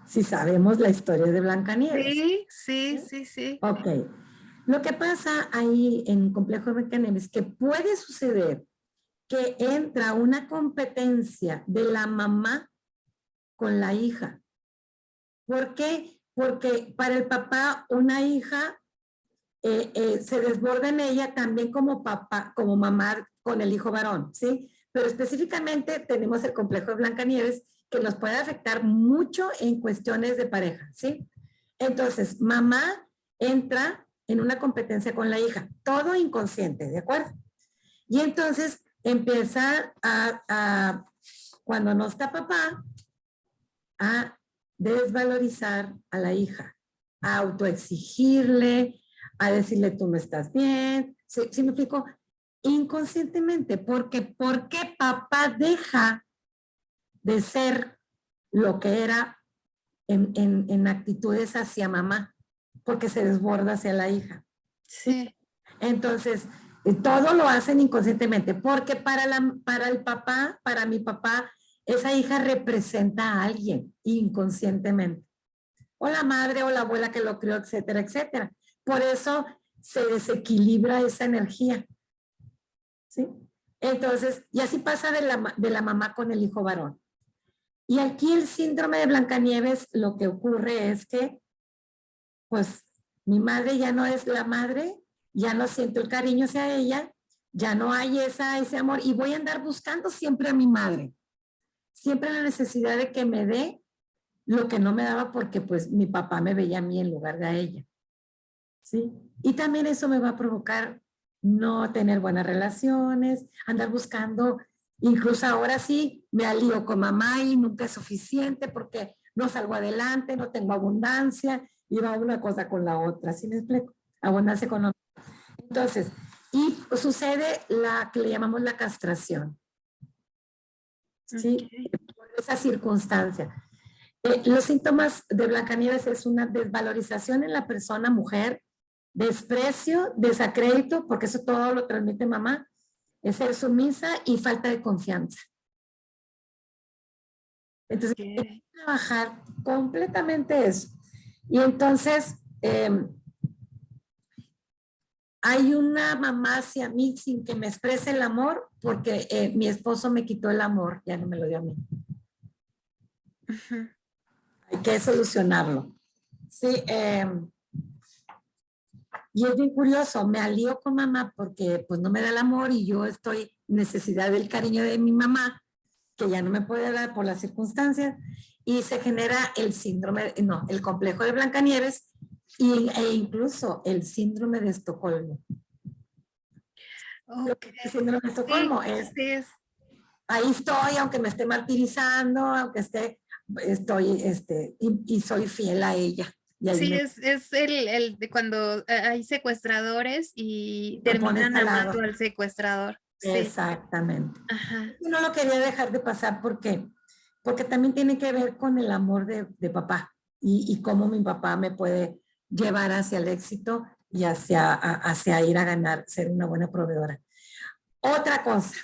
Si sabemos la historia de Blancanieves. Sí, sí, sí, sí. Ok. Lo que pasa ahí en complejo de Blancanieves es que puede suceder que entra una competencia de la mamá con la hija. ¿Por qué? Porque para el papá una hija eh, eh, se desborda en ella también como papá, como mamá con el hijo varón, ¿sí? Pero específicamente tenemos el complejo de Blancanieves que nos puede afectar mucho en cuestiones de pareja, ¿sí? Entonces, mamá entra en una competencia con la hija, todo inconsciente, ¿de acuerdo? Y entonces empieza a, a cuando no está papá, a desvalorizar a la hija, a autoexigirle, a decirle tú no estás bien. ¿Sí, me explico? Inconscientemente, porque ¿por qué papá deja de ser lo que era en, en, actitudes hacia mamá? Porque se desborda hacia la hija. Sí. Entonces, eh, todo lo hacen inconscientemente, porque para, la, para el papá, para mi papá, esa hija representa a alguien inconscientemente. O la madre o la abuela que lo crió, etcétera, etcétera. Por eso se desequilibra esa energía. ¿Sí? Entonces, y así pasa de la, de la mamá con el hijo varón. Y aquí el síndrome de Blancanieves, lo que ocurre es que, pues, mi madre ya no es la madre, ya no siento el cariño hacia ella, ya no hay esa, ese amor, y voy a andar buscando siempre a mi madre. Siempre la necesidad de que me dé lo que no me daba porque, pues, mi papá me veía a mí en lugar de a ella. ¿sí? Y también eso me va a provocar no tener buenas relaciones, andar buscando, incluso ahora sí, me alío con mamá y nunca es suficiente porque no salgo adelante, no tengo abundancia, y va una cosa con la otra, ¿sí me explico? Abundancia económica. Entonces, y sucede la que le llamamos la castración. ¿Sí? Por esa circunstancia. Eh, los síntomas de Blancanieves es una desvalorización en la persona mujer, desprecio, desacrédito, porque eso todo lo transmite mamá, es ser sumisa y falta de confianza. Entonces, hay que trabajar completamente eso. Y entonces, em, hay una mamá hacia mí sin que me exprese el amor porque eh, mi esposo me quitó el amor, ya no me lo dio a mí. Hay que solucionarlo. Sí, em, y es bien curioso, me alío con mamá porque pues no me da el amor y yo estoy necesidad del cariño de mi mamá, que ya no me puede dar por las circunstancias, y se genera el síndrome, no, el complejo de Blancanieves y, e incluso el síndrome de Estocolmo. Okay. El síndrome de Estocolmo es, es, ahí estoy, aunque me esté martirizando, aunque esté, estoy, este, y, y soy fiel a ella. Sí, me- es, es el, el de cuando eh, hay secuestradores y pones terminan amando al secuestrador. Sí. Exactamente. Ajá. No lo quería dejar de pasar porque, porque también tiene que ver con el amor de, de papá y, y cómo mi papá me puede llevar hacia el éxito y hacia, hacia ir a ganar, ser una buena proveedora. Otra cosa,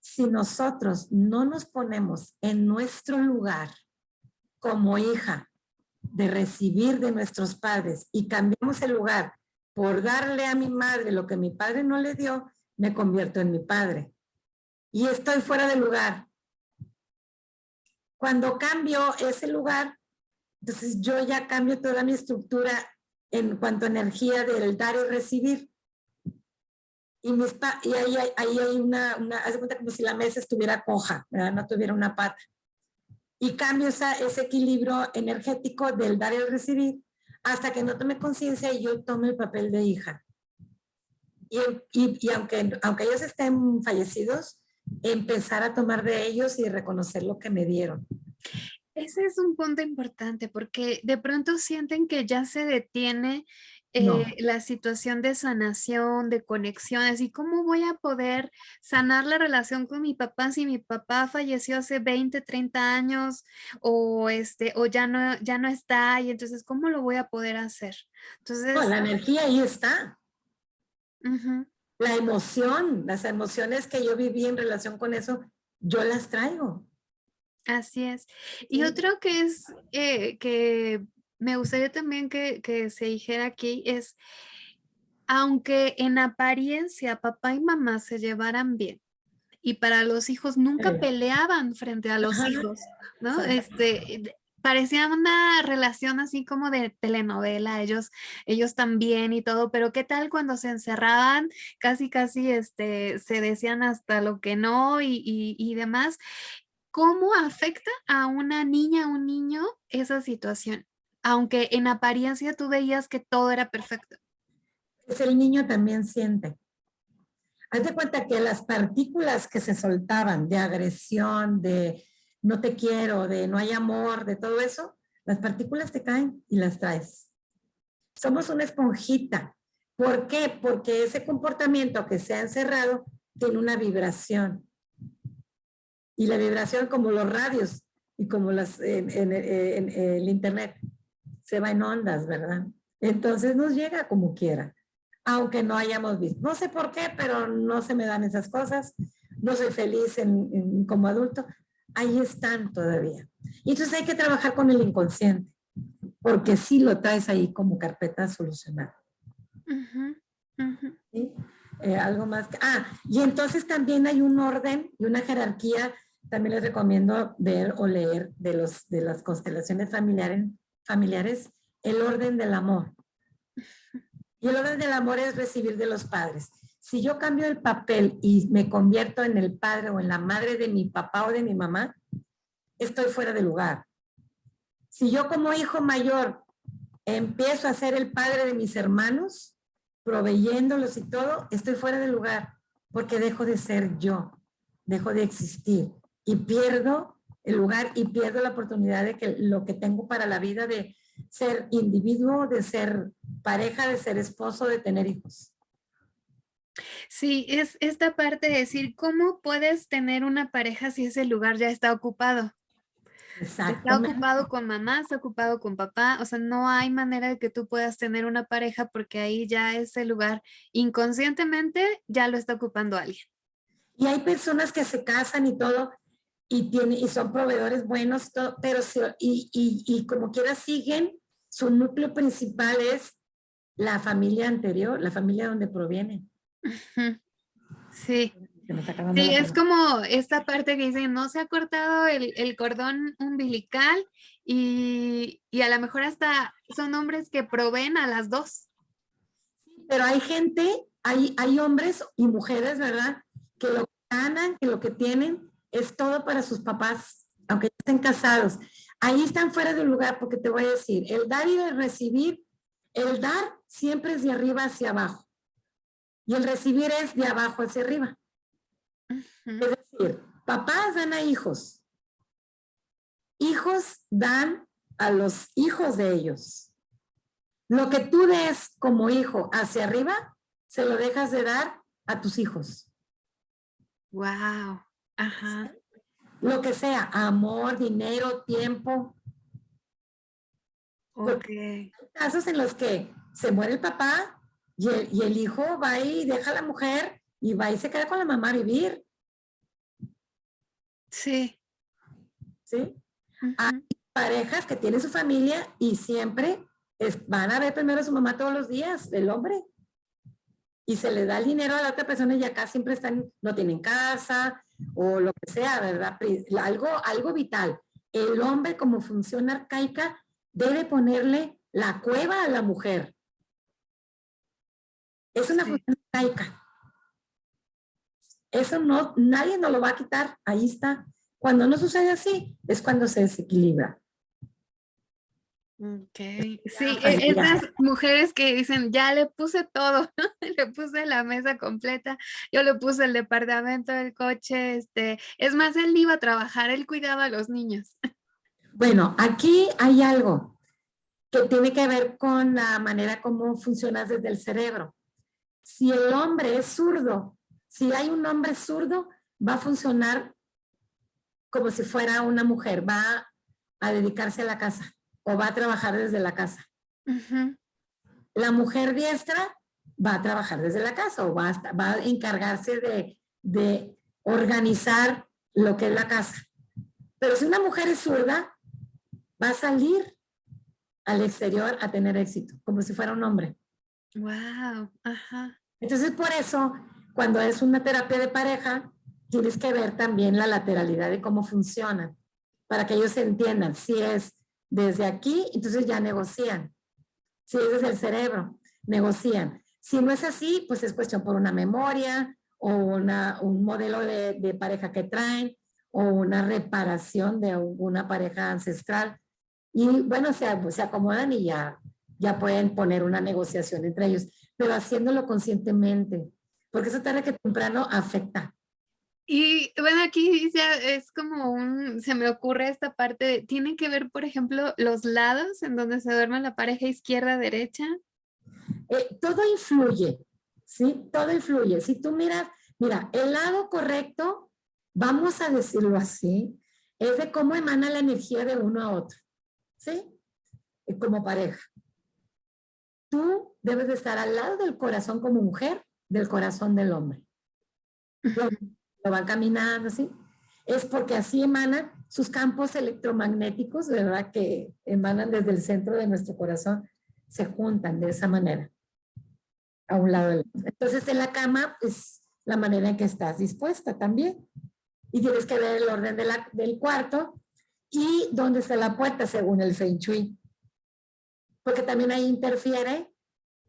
si nosotros no nos ponemos en nuestro lugar como hija de recibir de nuestros padres y cambiamos el lugar por darle a mi madre lo que mi padre no le dio, me convierto en mi padre. Y estoy fuera de lugar. Cuando cambio ese lugar, entonces yo ya cambio toda mi estructura en cuanto a energía del dar y recibir. Y, mis y ahí, hay- ahí hay una, una, haz de cuenta como si la mesa estuviera coja, ¿verdad? no tuviera una pata. Y cambio esa, ese equilibrio energético del dar y recibir hasta que no tome conciencia y yo tome el papel de hija. Y, y- y aunque, aunque ellos estén fallecidos, empezar a tomar de ellos y reconocer lo que me dieron. Ese es un punto importante porque de pronto sienten que ya se detiene No. eh, la situación de sanación, de conexión, así cómo voy a poder sanar la relación con mi papá si mi papá falleció hace 20, 30 años o este o ya no ya no está y entonces cómo lo voy a poder hacer. Entonces, No, la energía ahí está. La emoción, las emociones que yo viví en relación con eso, yo las traigo. Así es. Y Sí. otro que es eh, que me gustaría también que, que se dijera aquí es, aunque en apariencia papá y mamá se llevaran bien, y para los hijos nunca peleaban frente a los hijos, ¿no? Este, parecía una relación así como de telenovela, ellos, ellos también y todo, pero ¿qué tal cuando se encerraban? Casi, casi, este, se decían hasta lo que no y, y- y demás. ¿Cómo afecta a una niña, a un niño esa situación? Aunque en apariencia tú veías que todo era perfecto. Pues el niño también siente. Haz de cuenta que las partículas que se soltaban de agresión, de no te quiero, de no hay amor, de todo eso, las partículas te caen y las traes. Somos una esponjita. ¿Por qué? Porque ese comportamiento que se ha encerrado tiene una vibración. Y la vibración como los radios y como las, en, en- en- en el internet, se va en ondas, ¿verdad? Entonces nos llega como quiera aunque no hayamos visto. No sé por qué, pero no se me dan esas cosas. No soy feliz en- como adulto. Ahí están todavía. Y entonces hay que trabajar con el inconsciente, porque sí lo traes ahí como carpeta a solucionar. Ujú, ujú. ¿sí? Eh, algo más. que- ah, y entonces también hay un orden y una jerarquía. También les recomiendo ver o leer de, los, de las constelaciones familiares, familiares el orden del amor. <laughs> Y el orden del amor es recibir de los padres. Si yo cambio el papel y me convierto en el padre o en la madre de mi papá o de mi mamá, estoy fuera de lugar. Si yo como hijo mayor empiezo a ser el padre de mis hermanos, proveyéndolos y todo, estoy fuera de lugar porque dejo de ser yo, dejo de existir y pierdo el lugar y pierdo la oportunidad de que lo que tengo para la vida de ser individuo, de ser pareja, de ser esposo, de tener hijos. Sí, es esta parte de decir, ¿cómo puedes tener una pareja si ese lugar ya está ocupado? Está ocupado con mamá, está ocupado con papá, o sea, no hay manera de que tú puedas tener una pareja porque ahí ya ese lugar inconscientemente ya lo está ocupando alguien. Y hay personas que se casan y todo, y, tiene, y son proveedores buenos, todo, pero se- y, y, y como quiera siguen, su núcleo principal es la familia anterior, la familia donde proviene. Sí. Sí, es como esta parte que dice, no se ha cortado el, el cordón umbilical y, y, a lo mejor hasta son hombres que proveen a las dos. Pero hay gente, hay, hay hombres y mujeres, ¿verdad? Que lo ganan, que lo que tienen es todo para sus papás, aunque estén casados. Ahí están fuera de lugar porque te voy a decir, el dar y el recibir, el dar siempre es de arriba hacia abajo y el recibir es de abajo hacia arriba. Es decir, papás dan a hijos. Hijos dan a los hijos de ellos. Lo que tú des como hijo hacia arriba, se lo dejas de dar a tus hijos. Wow. Ajá. Lo que sea, amor, dinero, tiempo. Ok. Hay casos en los que se muere el papá y el, y el hijo va y deja a la mujer y va y se queda con la mamá a vivir. Sí. ¿Sí? Hay parejas que tienen su familia y siempre van a ver primero a su mamá todos los días, el hombre. Y se le da el dinero a la otra persona y acá siempre están, no tienen casa o lo que sea, ¿verdad? Algo, algo vital. El hombre como función arcaica debe ponerle la cueva a la mujer. Es una función arcaica. Eso no, nadie nos lo va a quitar, ahí está. Cuando no sucede así, es cuando se desequilibra. Ok, sí, e, esas mujeres que dicen, ya le puse todo, <laughs> le puse la mesa completa, yo le puse el departamento, el coche, este, es más, él iba a trabajar, él cuidaba a los niños. Bueno, aquí hay algo que tiene que ver con la manera como funcionas desde el cerebro. Si el hombre es zurdo si hay un hombre zurdo, va a funcionar como si fuera una mujer, va a dedicarse a la casa o va a trabajar desde la casa. La mujer diestra va a trabajar desde la casa o va a, va a encargarse de, de organizar lo que es la casa. Pero si una mujer es zurda, va a salir al exterior a tener éxito, como si fuera un hombre. Wow, ajá. Entonces por eso cuando es una terapia de pareja, tienes que ver también la lateralidad de cómo funciona, para que ellos entiendan. Si es desde aquí, entonces ya negocian. Si es el cerebro, negocian. Si no es así, pues es cuestión por una memoria o una, un modelo de, pareja que traen o una reparación de una pareja ancestral. Y bueno, se, se acomodan y ya, ya pueden poner una negociación entre ellos, pero haciéndolo conscientemente porque eso tarde que temprano afecta. Y bueno, aquí ya es como un, se me ocurre esta parte, ¿tiene que ver, por ejemplo, los lados en donde se duerme la pareja izquierda-derecha? Eh, todo influye, ¿sí? Todo influye. Si tú miras, mira, el lado correcto, vamos a decirlo así, es de cómo emana la energía de uno a otro, ¿sí? Como pareja. Tú debes de estar al lado del corazón como mujer del corazón del hombre. Lo, van caminando así. Es porque así emanan sus campos electromagnéticos, ¿verdad? Que emanan desde el centro de nuestro corazón, se juntan de esa manera, a un lado del otro. Entonces en la cama es la manera en que estás dispuesta también. Y tienes que ver el orden de del cuarto y dónde está la puerta según el Feng Shui. Porque también ahí interfiere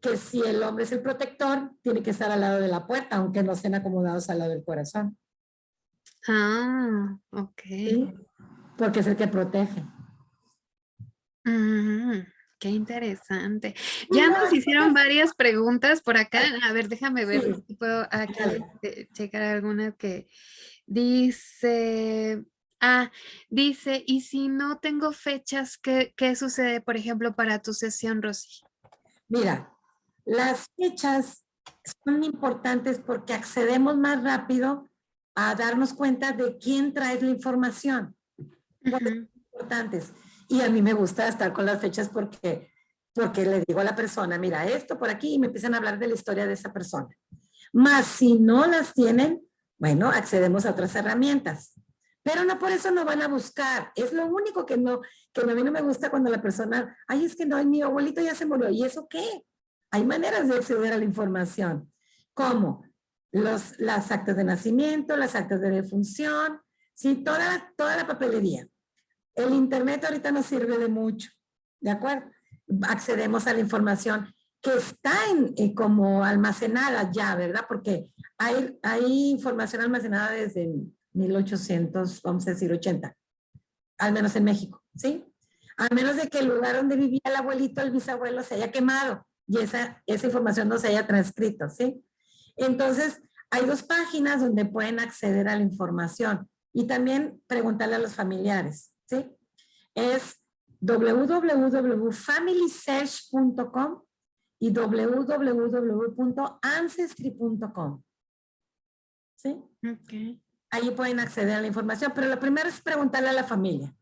que si el hombre es el protector, tiene que estar al lado de la puerta, aunque no estén acomodados al lado del corazón. Ah, ok. Porque es el que protege. Mm, qué interesante. Ya nos hicieron varias preguntas por acá. A ver, déjame ver si puedo aquí checar alguna que dice... Ah, dice, ¿y si no tengo fechas, qué, qué sucede, por ejemplo, para tu sesión, Rosy? Mira, las fechas son importantes porque accedemos más rápido a darnos cuenta de quién trae la información. Son importantes. Y a mí me gusta estar con las fechas porque, porque le digo a la persona, mira, esto por aquí, y me empiezan a hablar de la historia de esa persona. Más si no las tienen, bueno, accedemos a otras herramientas. Pero no por eso no van a buscar. Es lo único que no, que a mí no me gusta cuando la persona, ay, es que no, mi abuelito ya se murió. ¿Y eso qué? Hay maneras de acceder a la información, como los, las actas de nacimiento, las actas de defunción, ¿sí? toda, toda la papelería. El internet ahorita nos sirve de mucho, ¿de acuerdo? Accedemos a la información que está en, eh, como almacenada ya, ¿verdad? Porque hay, hay información almacenada desde 1800, vamos a decir 80, al menos en México, ¿sí? A menos de que el lugar donde vivía el abuelito, el bisabuelo, se haya quemado y esa, esa información no se haya transcrito, ¿sí? Entonces, hay dos páginas donde pueden acceder a la información y también preguntarle a los familiares, ¿sí? Es www.familysearch.com y www.ancestry.com. ¿Sí? Ok. Ahí pueden acceder a la información, pero lo primero es preguntarle a la familia.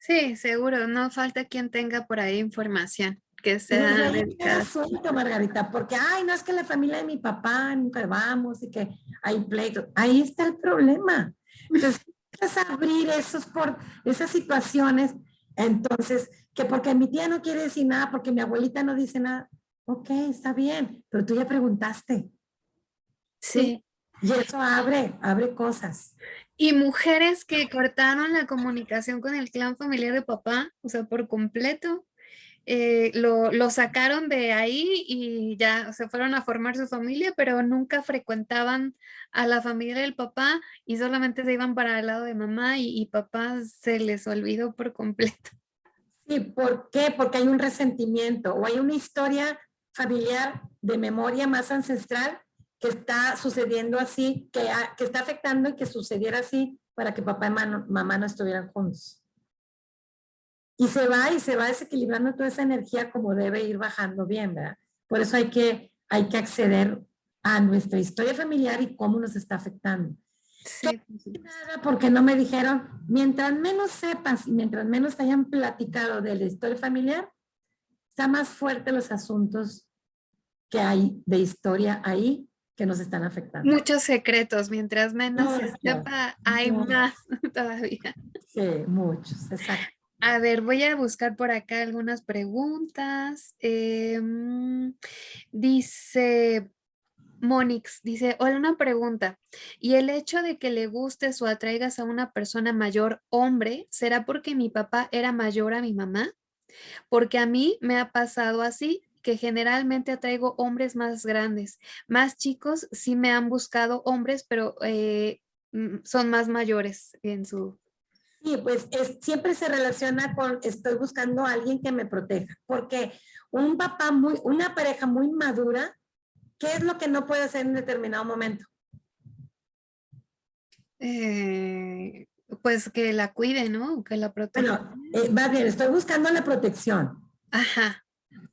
Sí, seguro, no falta quien tenga por ahí información que sea asunto, Margarita, porque, ay, no es que la familia de mi papá nunca vamos y que hay pleito. Ahí está el problema. Entonces, es abrir esos por, esas situaciones, entonces, que porque mi tía no quiere decir nada, porque mi abuelita no dice nada, ok, está bien, pero tú ya preguntaste. Sí. Y eso abre, abre cosas. Y mujeres que cortaron la comunicación con el clan familiar de papá, o sea, por completo, eh, lo, lo, sacaron de ahí y ya se fueron a formar su familia, pero nunca frecuentaban a la familia del papá y solamente se iban para el lado de mamá y, papá se les olvidó por completo. <laughs> Sí, ¿por qué? Porque hay un resentimiento o hay una historia familiar de memoria más ancestral que está sucediendo así, que, que está afectando y que sucediera así para que papá y mamá no estuvieran juntos. Y se va y se va desequilibrando toda esa energía como debe ir bajando bien, ¿verdad? Por eso hay que, hay que acceder a nuestra historia familiar y cómo nos está afectando. Sí. Nada porque no me dijeron, mientras menos sepas y mientras menos hayan platicado de la historia familiar, está más fuerte los asuntos que hay de historia ahí que nos están afectando. Muchos secretos, mientras menos no, se sepa, hay no. más <laughs> todavía. Sí, muchos, exacto. A ver, voy a buscar por acá algunas preguntas. Eh, dice Monix, dice, hola, una pregunta. ¿Y el hecho de que le gustes o atraigas a una persona mayor hombre, será porque mi papá era mayor a mi mamá? Porque a mí me ha pasado así, que generalmente atraigo hombres más grandes. Más chicos sí me han buscado hombres, pero eh, son más mayores en su Sí, pues es, siempre se relaciona con estoy buscando a alguien que me proteja, porque un papá muy, una pareja muy madura, ¿qué es lo que no puede hacer en determinado momento? Eh, pues que la cuide, ¿no? Que la proteja. Bueno, eh, va bien, estoy buscando la protección. Ajá.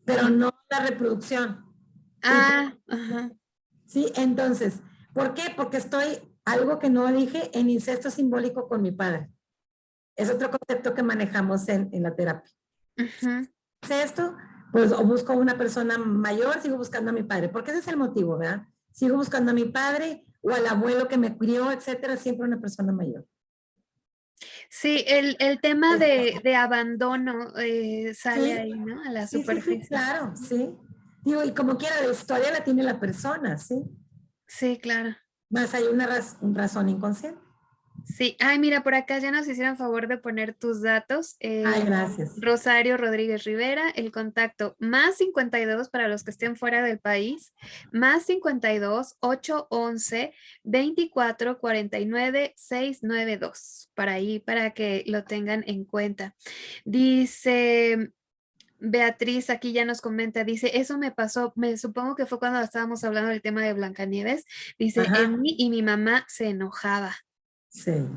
Pero no la reproducción. Ah, ajá. Sí, entonces, ¿por qué? Porque estoy, algo que no dije, en incesto simbólico con mi padre. Es otro concepto que manejamos en, en la terapia. Uh -huh. Esto, pues o busco una persona mayor, sigo buscando a mi padre, porque ese es el motivo, ¿verdad? Sigo buscando a mi padre o al abuelo que me crió, etcétera, siempre una persona mayor. Sí, el, el tema de, de abandono eh, sale Sí. ahí, ¿no? A la Sí, sí, superficie. sí, claro, sí. Digo, y como quiera, la historia la tiene la persona, ¿sí? Sí, claro. Más hay una raz- razón inconsciente. Sí, ay, mira, por acá ya nos hicieron favor de poner tus datos. eh, Ay, gracias. Rosario Rodríguez Rivera, el contacto más 52 para los que estén fuera del país, más 52 811 24 49 692, para ahí, para que lo tengan en cuenta. Dice Beatriz, aquí ya nos comenta, dice, eso me pasó, me supongo que fue cuando estábamos hablando del tema de Blancanieves, dice, Ajá. en mí y mi mamá se enojaba. Sí.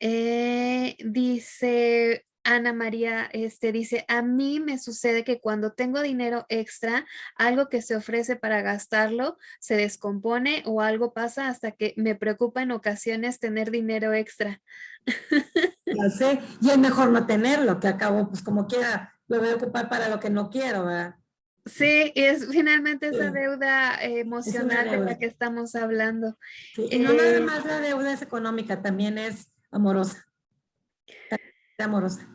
Eh, dice Ana María, este dice, a mí me sucede que cuando tengo dinero extra, algo que se ofrece para gastarlo se descompone o algo pasa hasta que me preocupa en ocasiones tener dinero extra. <laughs> Ya sé. Y es mejor no tenerlo, que acabo, pues como quiera, lo voy a ocupar para lo que no quiero, ¿verdad? Sí, y es finalmente esa deuda eh, emocional de deuda. la que estamos hablando. Sí, y no nada Eh, más la deuda es económica, también es amorosa. También es amorosa.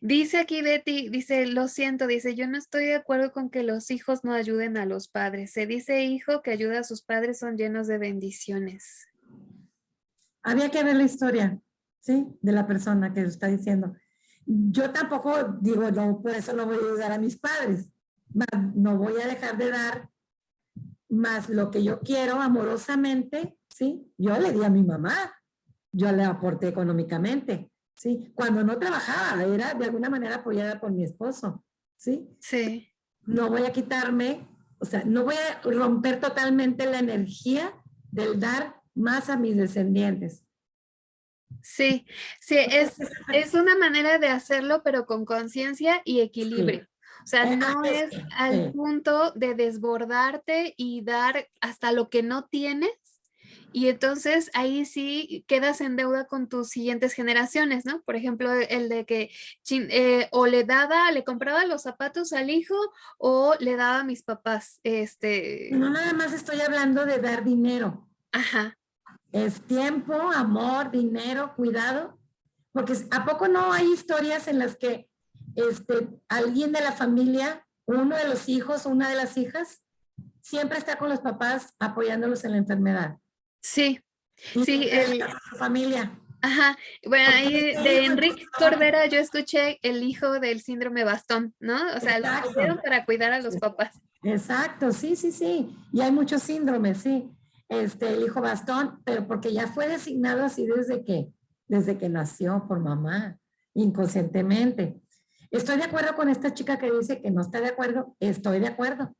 Dice aquí Betty, dice, lo siento, dice, yo no estoy de acuerdo con que los hijos no ayuden a los padres. Se dice hijo que ayuda a sus padres son llenos de bendiciones. Había que ver la historia, ¿sí? De la persona que está diciendo. Yo tampoco digo, no, por eso no voy a ayudar a mis padres. No voy a dejar de dar más lo que yo quiero amorosamente, ¿sí? Yo le di a mi mamá, yo le aporté económicamente, ¿sí? Cuando no trabajaba, era de alguna manera apoyada por mi esposo, ¿sí? Sí. No voy a quitarme, o sea, no voy a romper totalmente la energía del dar más a mis descendientes. Sí, sí, es, es una manera de hacerlo, pero con conciencia y equilibrio. O sea, Eh, no es al sí. punto de desbordarte y dar hasta lo que no tienes. Y entonces ahí sí quedas en deuda con tus siguientes generaciones, ¿no? Por ejemplo, el de que eh, o le daba, le compraba los zapatos al hijo o le daba a mis papás. Este, No nada más estoy hablando de dar dinero. ajá, Es tiempo, amor, dinero, cuidado. Porque ¿a poco no hay historias en las que este, alguien de la familia, uno de los hijos, una de las hijas, siempre está con los papás apoyándolos en la enfermedad? sí, Y Sí, el- su familia. ajá. Bueno, ahí de Enrique. Cordera yo escuché el hijo del síndrome bastón, ¿no? O sea, lo Exacto. pusieron para cuidar a los papás. Exacto, sí, sí, sí. Y hay muchos síndromes, sí. Este, el hijo bastón, pero porque ya fue designado así desde que, desde que nació por mamá, inconscientemente. Estoy de acuerdo con esta chica que dice que no está de acuerdo. Estoy de acuerdo.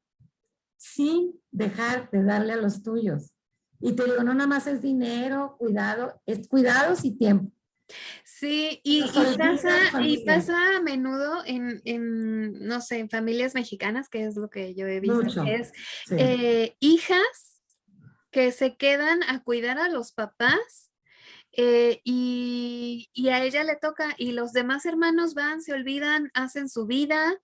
Sin dejar de darle a los tuyos. Y te digo, no nada más es dinero, cuidado, es cuidados y tiempo. Sí, y, pasa, y pasa a menudo en, en, no sé, en familias mexicanas, que es lo que yo he visto, Mucho. es Sí. eh, hijas que se quedan a cuidar a los papás eh, y, y a ella le toca, y los demás hermanos van, se olvidan, hacen su vida,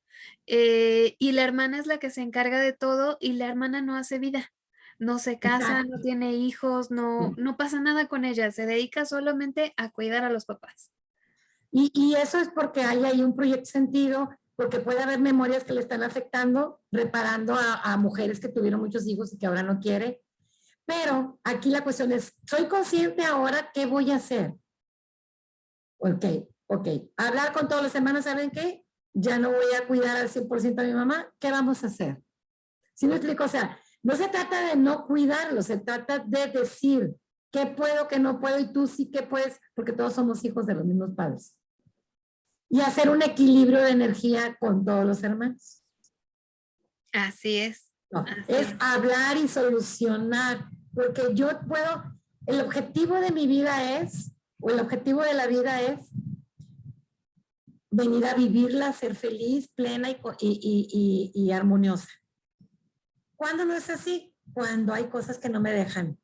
eh, y la hermana es la que se encarga de todo, y la hermana no hace vida. No se casa, no tiene hijos, no, Sí. no pasa nada con ella, se dedica solamente a cuidar a los papás. Y, y eso es porque hay ahí un proyecto sentido, porque puede haber memorias que le están afectando, reparando a, a mujeres que tuvieron muchos hijos y que ahora no quiere. Pero aquí la cuestión es, ¿soy consciente ahora qué voy a hacer? Ok, ok. Hablar con todos los hermanos, ¿saben qué? Ya no voy a cuidar al 100% a mi mamá. ¿Qué vamos a hacer? ¿Sí me explico? O sea, no se trata de no cuidarlo, se trata de decir qué puedo, qué no puedo y tú sí que puedes, porque todos somos hijos de los mismos padres. Y hacer un equilibrio de energía con todos los hermanos. Así es. No, Así es es. hablar y solucionar, porque yo puedo, el objetivo de mi vida es, o el objetivo de la vida es venir a vivirla, ser feliz, plena y, y- y- y armoniosa. ¿Cuándo no es así? Cuando hay cosas que no me dejan.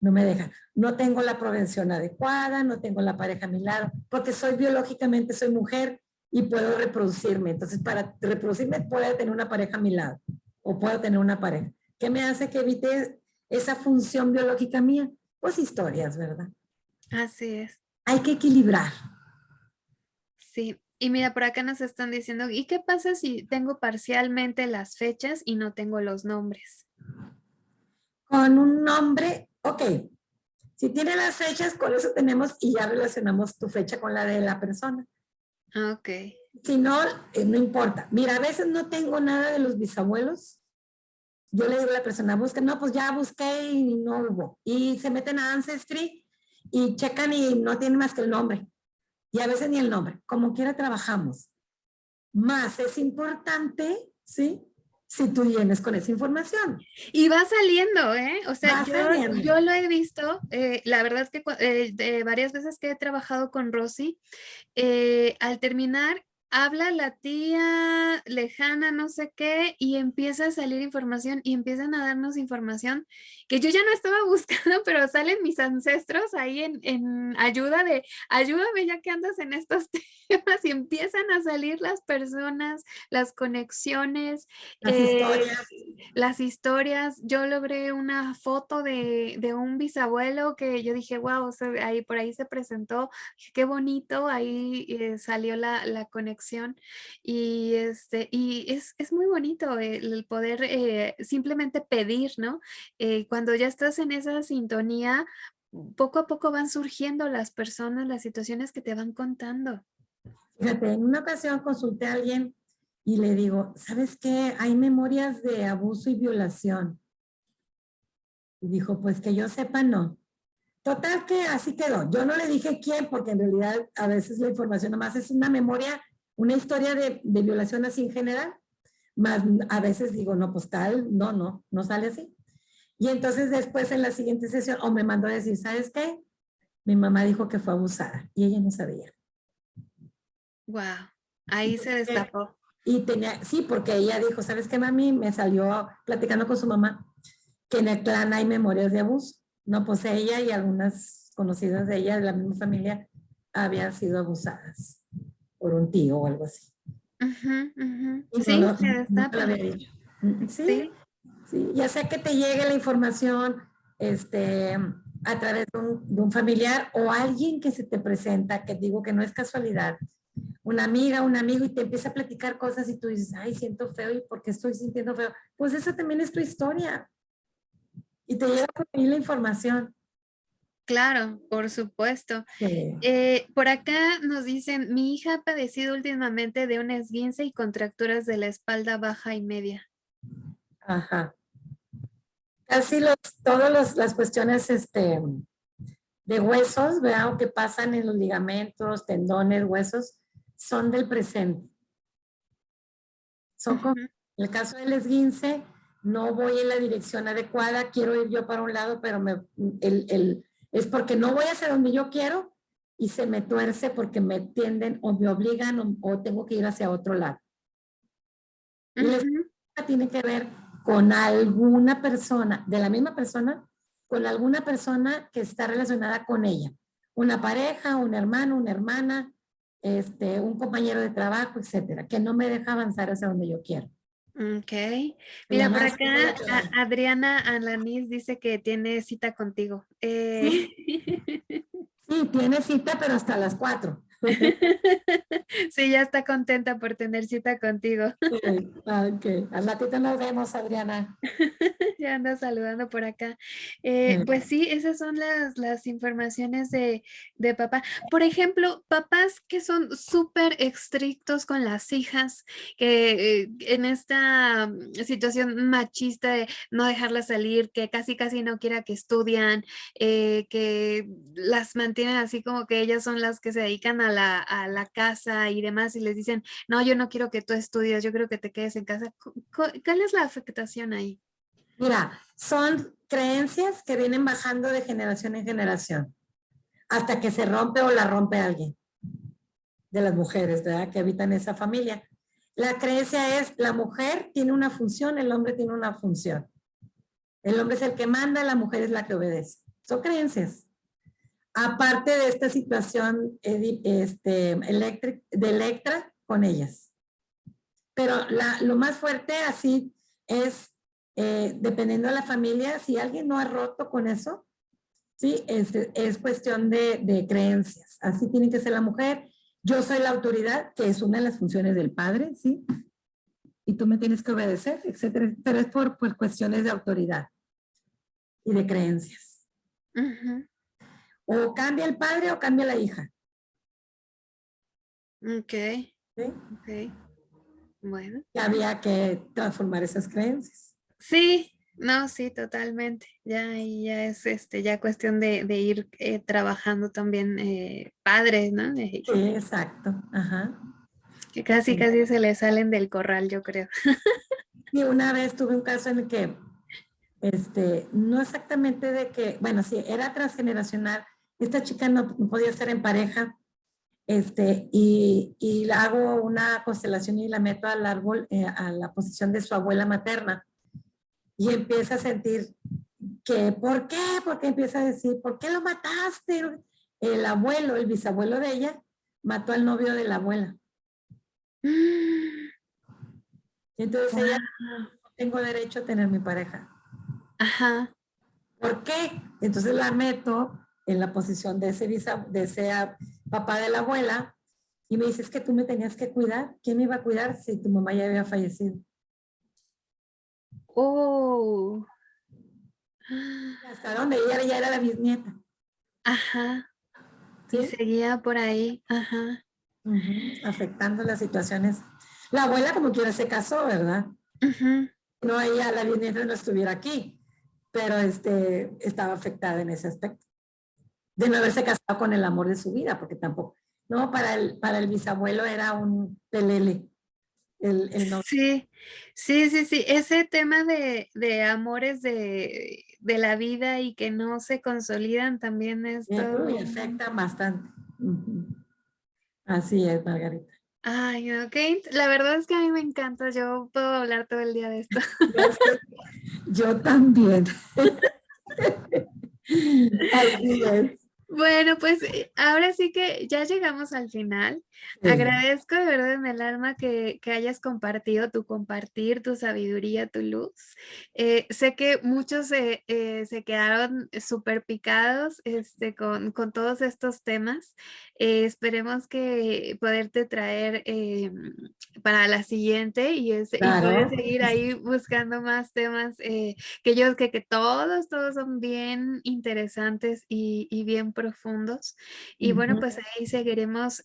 No me dejan. No tengo la prevención adecuada, no tengo la pareja a mi lado, porque soy biológicamente, soy mujer y puedo reproducirme. Entonces, para reproducirme, puedo tener una pareja a mi lado o puedo tener una pareja. ¿Qué me hace que evite esa función biológica mía? Pues historias, ¿verdad? Así es. Hay que equilibrar. Sí. Y mira, por acá nos están diciendo, ¿y qué pasa si tengo parcialmente las fechas y no tengo los nombres? Con un nombre, ok. Si tiene las fechas, con eso tenemos y ya relacionamos tu fecha con la de la persona. Ok. Si no, eh, no importa. Mira, a veces no tengo nada de los bisabuelos. Yo le digo a la persona, busca, no, pues ya busqué y no hubo. Y se meten a Ancestry y checan y no tienen más que el nombre. Y a veces ni el nombre. Como quiera trabajamos. Más es importante, ¿sí? Si tú vienes con esa información. Y va saliendo, ¿eh? O sea, Va yo, yo lo he visto, eh, la verdad es que eh, de varias veces que he trabajado con Rosy, eh, al terminar, habla la tía lejana, no sé qué, y empieza a salir información y empiezan a darnos información que yo ya no estaba buscando, <laughs> pero salen mis ancestros ahí en, en ayuda de, ayúdame ya que andas en estos <laughs> temas y empiezan a salir las personas, las conexiones, las, eh, historias. las historias. Yo logré una foto de, de, un bisabuelo que yo dije, wow, ahí por ahí se presentó, qué bonito, ahí eh, salió la, la, conexión y, este, y es, es muy bonito el, el poder eh, simplemente pedir, ¿no? Eh, cuando ya estás en esa sintonía, poco a poco van surgiendo las personas, las situaciones que te van contando. Fíjate, en una ocasión consulté a alguien y le digo, ¿sabes qué? Hay memorias de abuso y violación. Y dijo, pues que yo sepa, no. Total que así quedó. Yo no le dije quién, porque en realidad a veces la información nomás es una memoria, una historia de, de violación así en general. Más a veces digo, no, pues tal, no, no, no sale así. Y entonces después en la siguiente sesión, o me mandó a decir, ¿sabes qué? Mi mamá dijo que fue abusada y ella no sabía. Wow, ahí se destapó. Y tenía, sí, porque ella dijo, ¿sabes qué, mami? Me salió platicando con su mamá que en el clan hay memorias de abuso. No, pues ella y algunas conocidas de ella, de la misma familia, habían sido abusadas por un tío o algo así. Uh -huh, uh -huh. Sí, no, se destapa. No ¿Sí? ¿Sí? Sí, ya sea que te llegue la información este, a través de un, de un, familiar o alguien que se te presenta, que digo que no es casualidad, una amiga, un amigo y te empieza a platicar cosas y tú dices, ay, siento feo y ¿por qué estoy sintiendo feo? Pues esa también es tu historia. Y te llega por ahí la información. Claro, por supuesto. Sí. Eh, por acá nos dicen, mi hija ha padecido últimamente de un esguince y contracturas de la espalda baja y media. Ajá. Casi los, todas las cuestiones este, de huesos, vean que pasan en los ligamentos, tendones, huesos, son del presente. Son como, en el caso del esguince, no voy en la dirección adecuada, quiero ir yo para un lado, pero me, el, el, es porque no voy hacia donde yo quiero y se me tuerce porque me tienden o me obligan o, o tengo que ir hacia otro lado. Uh -huh. Y tiene que ver con alguna persona, de la misma persona, con alguna persona que está relacionada con ella. Una pareja, un hermano, una hermana, este, un compañero de trabajo, etcétera, que no me deja avanzar hacia donde yo quiero. Ok. Mira, por acá a, Adriana Alanis dice que tiene cita contigo. Eh... Sí. sí, tiene cita, pero hasta las cuatro. <laughs> Sí, ya está contenta por tener cita contigo. <laughs> Sí, ok, al ratito nos vemos, Adriana. <laughs> Ya anda saludando por acá. Eh, pues sí, esas son las, las informaciones de, de, papá. Por ejemplo, papás que son súper estrictos con las hijas, que eh, en esta situación machista de no dejarlas salir, que casi casi no quiera que estudian, eh, que las mantienen así como que ellas son las que se dedican a la, a la casa y demás y les dicen, no, yo no quiero que tú estudies, yo quiero que te quedes en casa. ¿Cuál es la afectación ahí? Mira, son creencias que vienen bajando de generación en generación hasta que se rompe o la rompe alguien de las mujeres, ¿verdad? Que habitan esa familia. La creencia es, la mujer tiene una función, el hombre tiene una función. El hombre es el que manda, la mujer es la que obedece. Son creencias aparte de esta situación este, de Electra con ellas. Pero lo más fuerte así es, eh, dependiendo de la familia, si alguien no ha roto con eso, ¿sí? es, es cuestión de, creencias. Así tiene que ser la mujer. Yo soy la autoridad, que es una de las funciones del padre, ¿sí? Y tú me tienes que obedecer, etcétera. Pero es por, cuestiones de autoridad y de creencias. Uh. O cambia el padre o cambia la hija. Ok. ¿Sí? Ok. Bueno. Y había que transformar esas creencias. Sí, no, sí, totalmente. Ya, ya es este, ya cuestión de, de ir eh, trabajando también eh, padres, ¿no? Sí, exacto. Ajá. Que casi, sí. casi se le salen del corral, yo creo. <laughs> Y una vez tuve un caso en el que, este, no exactamente de que, bueno, sí, era transgeneracional, esta chica no, podía estar en pareja, este, y, y hago una constelación y la meto al árbol, eh, a la posición de su abuela materna, y empieza a sentir que ¿por qué? Porque empieza a decir, ¿por qué lo mataste? El abuelo, el bisabuelo de ella, mató al novio de la abuela. <gasps> Entonces ella, no tengo derecho a tener mi pareja. Ajá. ¿Por qué? Entonces la meto en la posición de ese, de ese papá de la abuela y me dice, es que tú me tenías que cuidar. ¿Quién me iba a cuidar si tu mamá ya había fallecido? Oh. Hasta donde ella ya era la bisnieta. Ajá. ¿Sí? seguía por ahí. Ajá. Afectando las situaciones. La abuela como quiera se casó, ¿verdad? No, ella, la bisnieta no estuviera aquí, pero este, estaba afectada en ese aspecto. De no haberse casado con el amor de su vida, porque tampoco, no, para el, para el bisabuelo era un pelele. Sí, sí, sí, sí. Ese tema de, amores de, la vida y que no se consolidan también es todo. Y afecta bastante. Así es, Margarita. Ay, ok. La verdad es que a mí me encanta. Yo puedo hablar todo el día de esto. <laughs> Yo también. <laughs> Así es. Bueno, pues eh, ahora sí que ya llegamos al final. Agradezco de verdad en el alma que, hayas compartido tu compartir, tu sabiduría, tu luz. Eh, sé que muchos eh, se quedaron súper picados este, con, todos estos temas. esperemos que poderte traer para la siguiente y, poder seguir ahí buscando más temas que yo que, que todos, todos son bien interesantes y, bien profundos. Y bueno, pues ahí seguiremos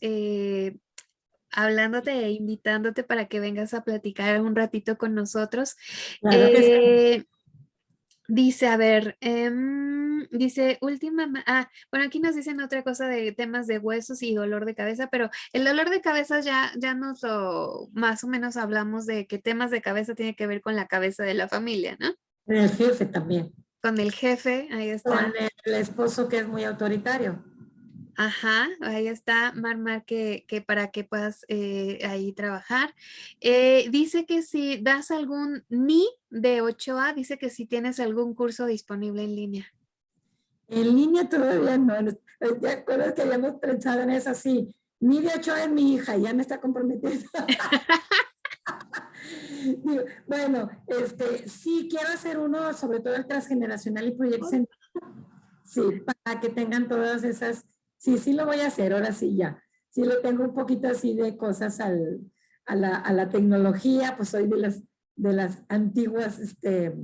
hablándote e invitándote para que vengas a platicar un ratito con nosotros. Eh, dice, a ver, em, dice, última, ah, bueno, aquí nos dicen otra cosa de temas de huesos y dolor de cabeza, pero el dolor de cabeza ya, ya nos lo, más o menos hablamos de qué temas de cabeza tiene que ver con la cabeza de la familia, ¿no? El jefe también. Con el jefe, ahí está. Con el esposo que es muy autoritario. Ajá, ahí está Marmar que, que para que puedas eh, ahí trabajar. Eh, dice que si das algún NI de 8A, dice que si tienes algún curso disponible en línea. En línea todavía no. ¿Te acuerdas que habíamos pensado en eso? Sí, NI de 8A es mi hija, ya me está comprometiendo. <laughs> bueno, este, sí, quiero hacer uno, sobre todo el transgeneracional y proyectos. Sí, para que tengan todas esas sí, sí lo voy a hacer, ahora sí ya. Sí le tengo un poquito así de cosas al, a, la, a, la, tecnología, pues soy de las, de las antiguas, este,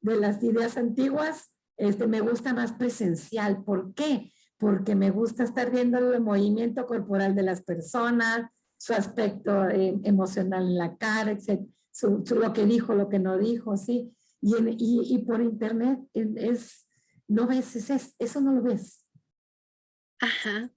de las ideas antiguas, este, me gusta más presencial. ¿Por qué? Porque me gusta estar viendo el movimiento corporal de las personas, su aspecto eh, emocional en la cara, etc. Su, lo que dijo, lo que no dijo, ¿sí? Y, y, y por internet es, no ves, es, eso no lo ves. Ajá.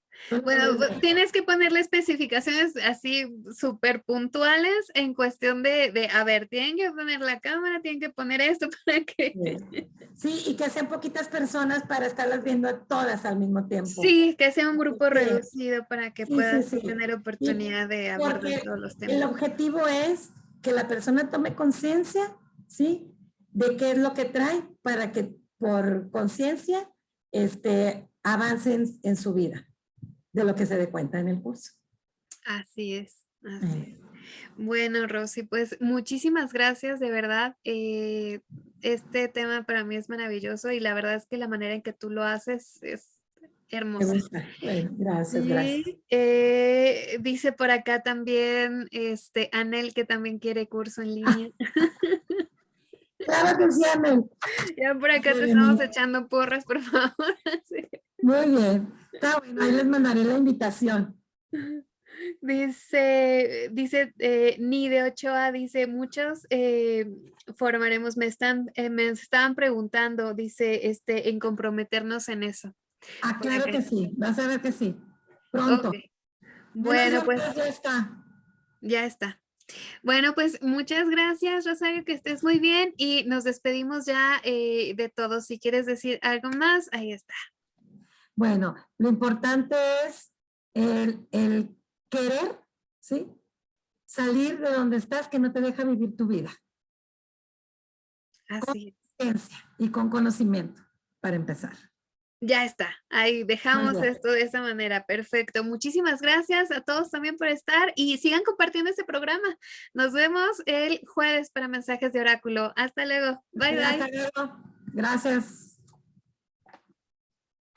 Bueno, pues, tienes que ponerle especificaciones así súper puntuales en cuestión de, de, a ver, tienen que poner la cámara, tienen que poner esto <laughs> para que... Sí, y que sean poquitas personas para estarlas viendo todas al mismo tiempo. Sí, que sea un grupo reducido para que puedas tener oportunidad de abordar todos los temas. El objetivo es que la persona tome conciencia, ¿sí? De qué es lo que trae para que por conciencia este, avancen en su vida de lo que se dé cuenta en el curso. Así es, así Bueno, Rosy, pues muchísimas gracias, de verdad. Eh, este tema para mí es maravilloso y la verdad es que la manera en que tú lo haces es hermosa. gracias, gracias. Eh, dice por acá también este Anel que también quiere curso en línea. <laughs> Claro que sí, Anel. Ya por acá te estamos echando porras, por favor. <laughs> Muy bien. Está bueno, ahí les mandaré la invitación. <laughs> Dice, dice eh, Ni de 8A, dice, muchos eh, formaremos, me están, eh, me estaban preguntando, dice, este, en comprometernos en eso. Ah, claro que sí, vas a ver que sí, pronto. Bueno, pues ya está. Ya está. Bueno, pues muchas gracias, Rosario, que estés muy bien y nos despedimos ya de todos. Si quieres decir algo más, ahí está. Bueno, lo importante es el, querer, ¿sí? Salir de donde estás que no te deja vivir tu vida. Así Y con conocimiento, para empezar. Ya está, ahí dejamos esto de esa manera, perfecto. Muchísimas gracias a todos también por estar y sigan compartiendo este programa. Nos vemos el jueves para mensajes de oráculo. Hasta luego, bye bye. Hasta luego, gracias.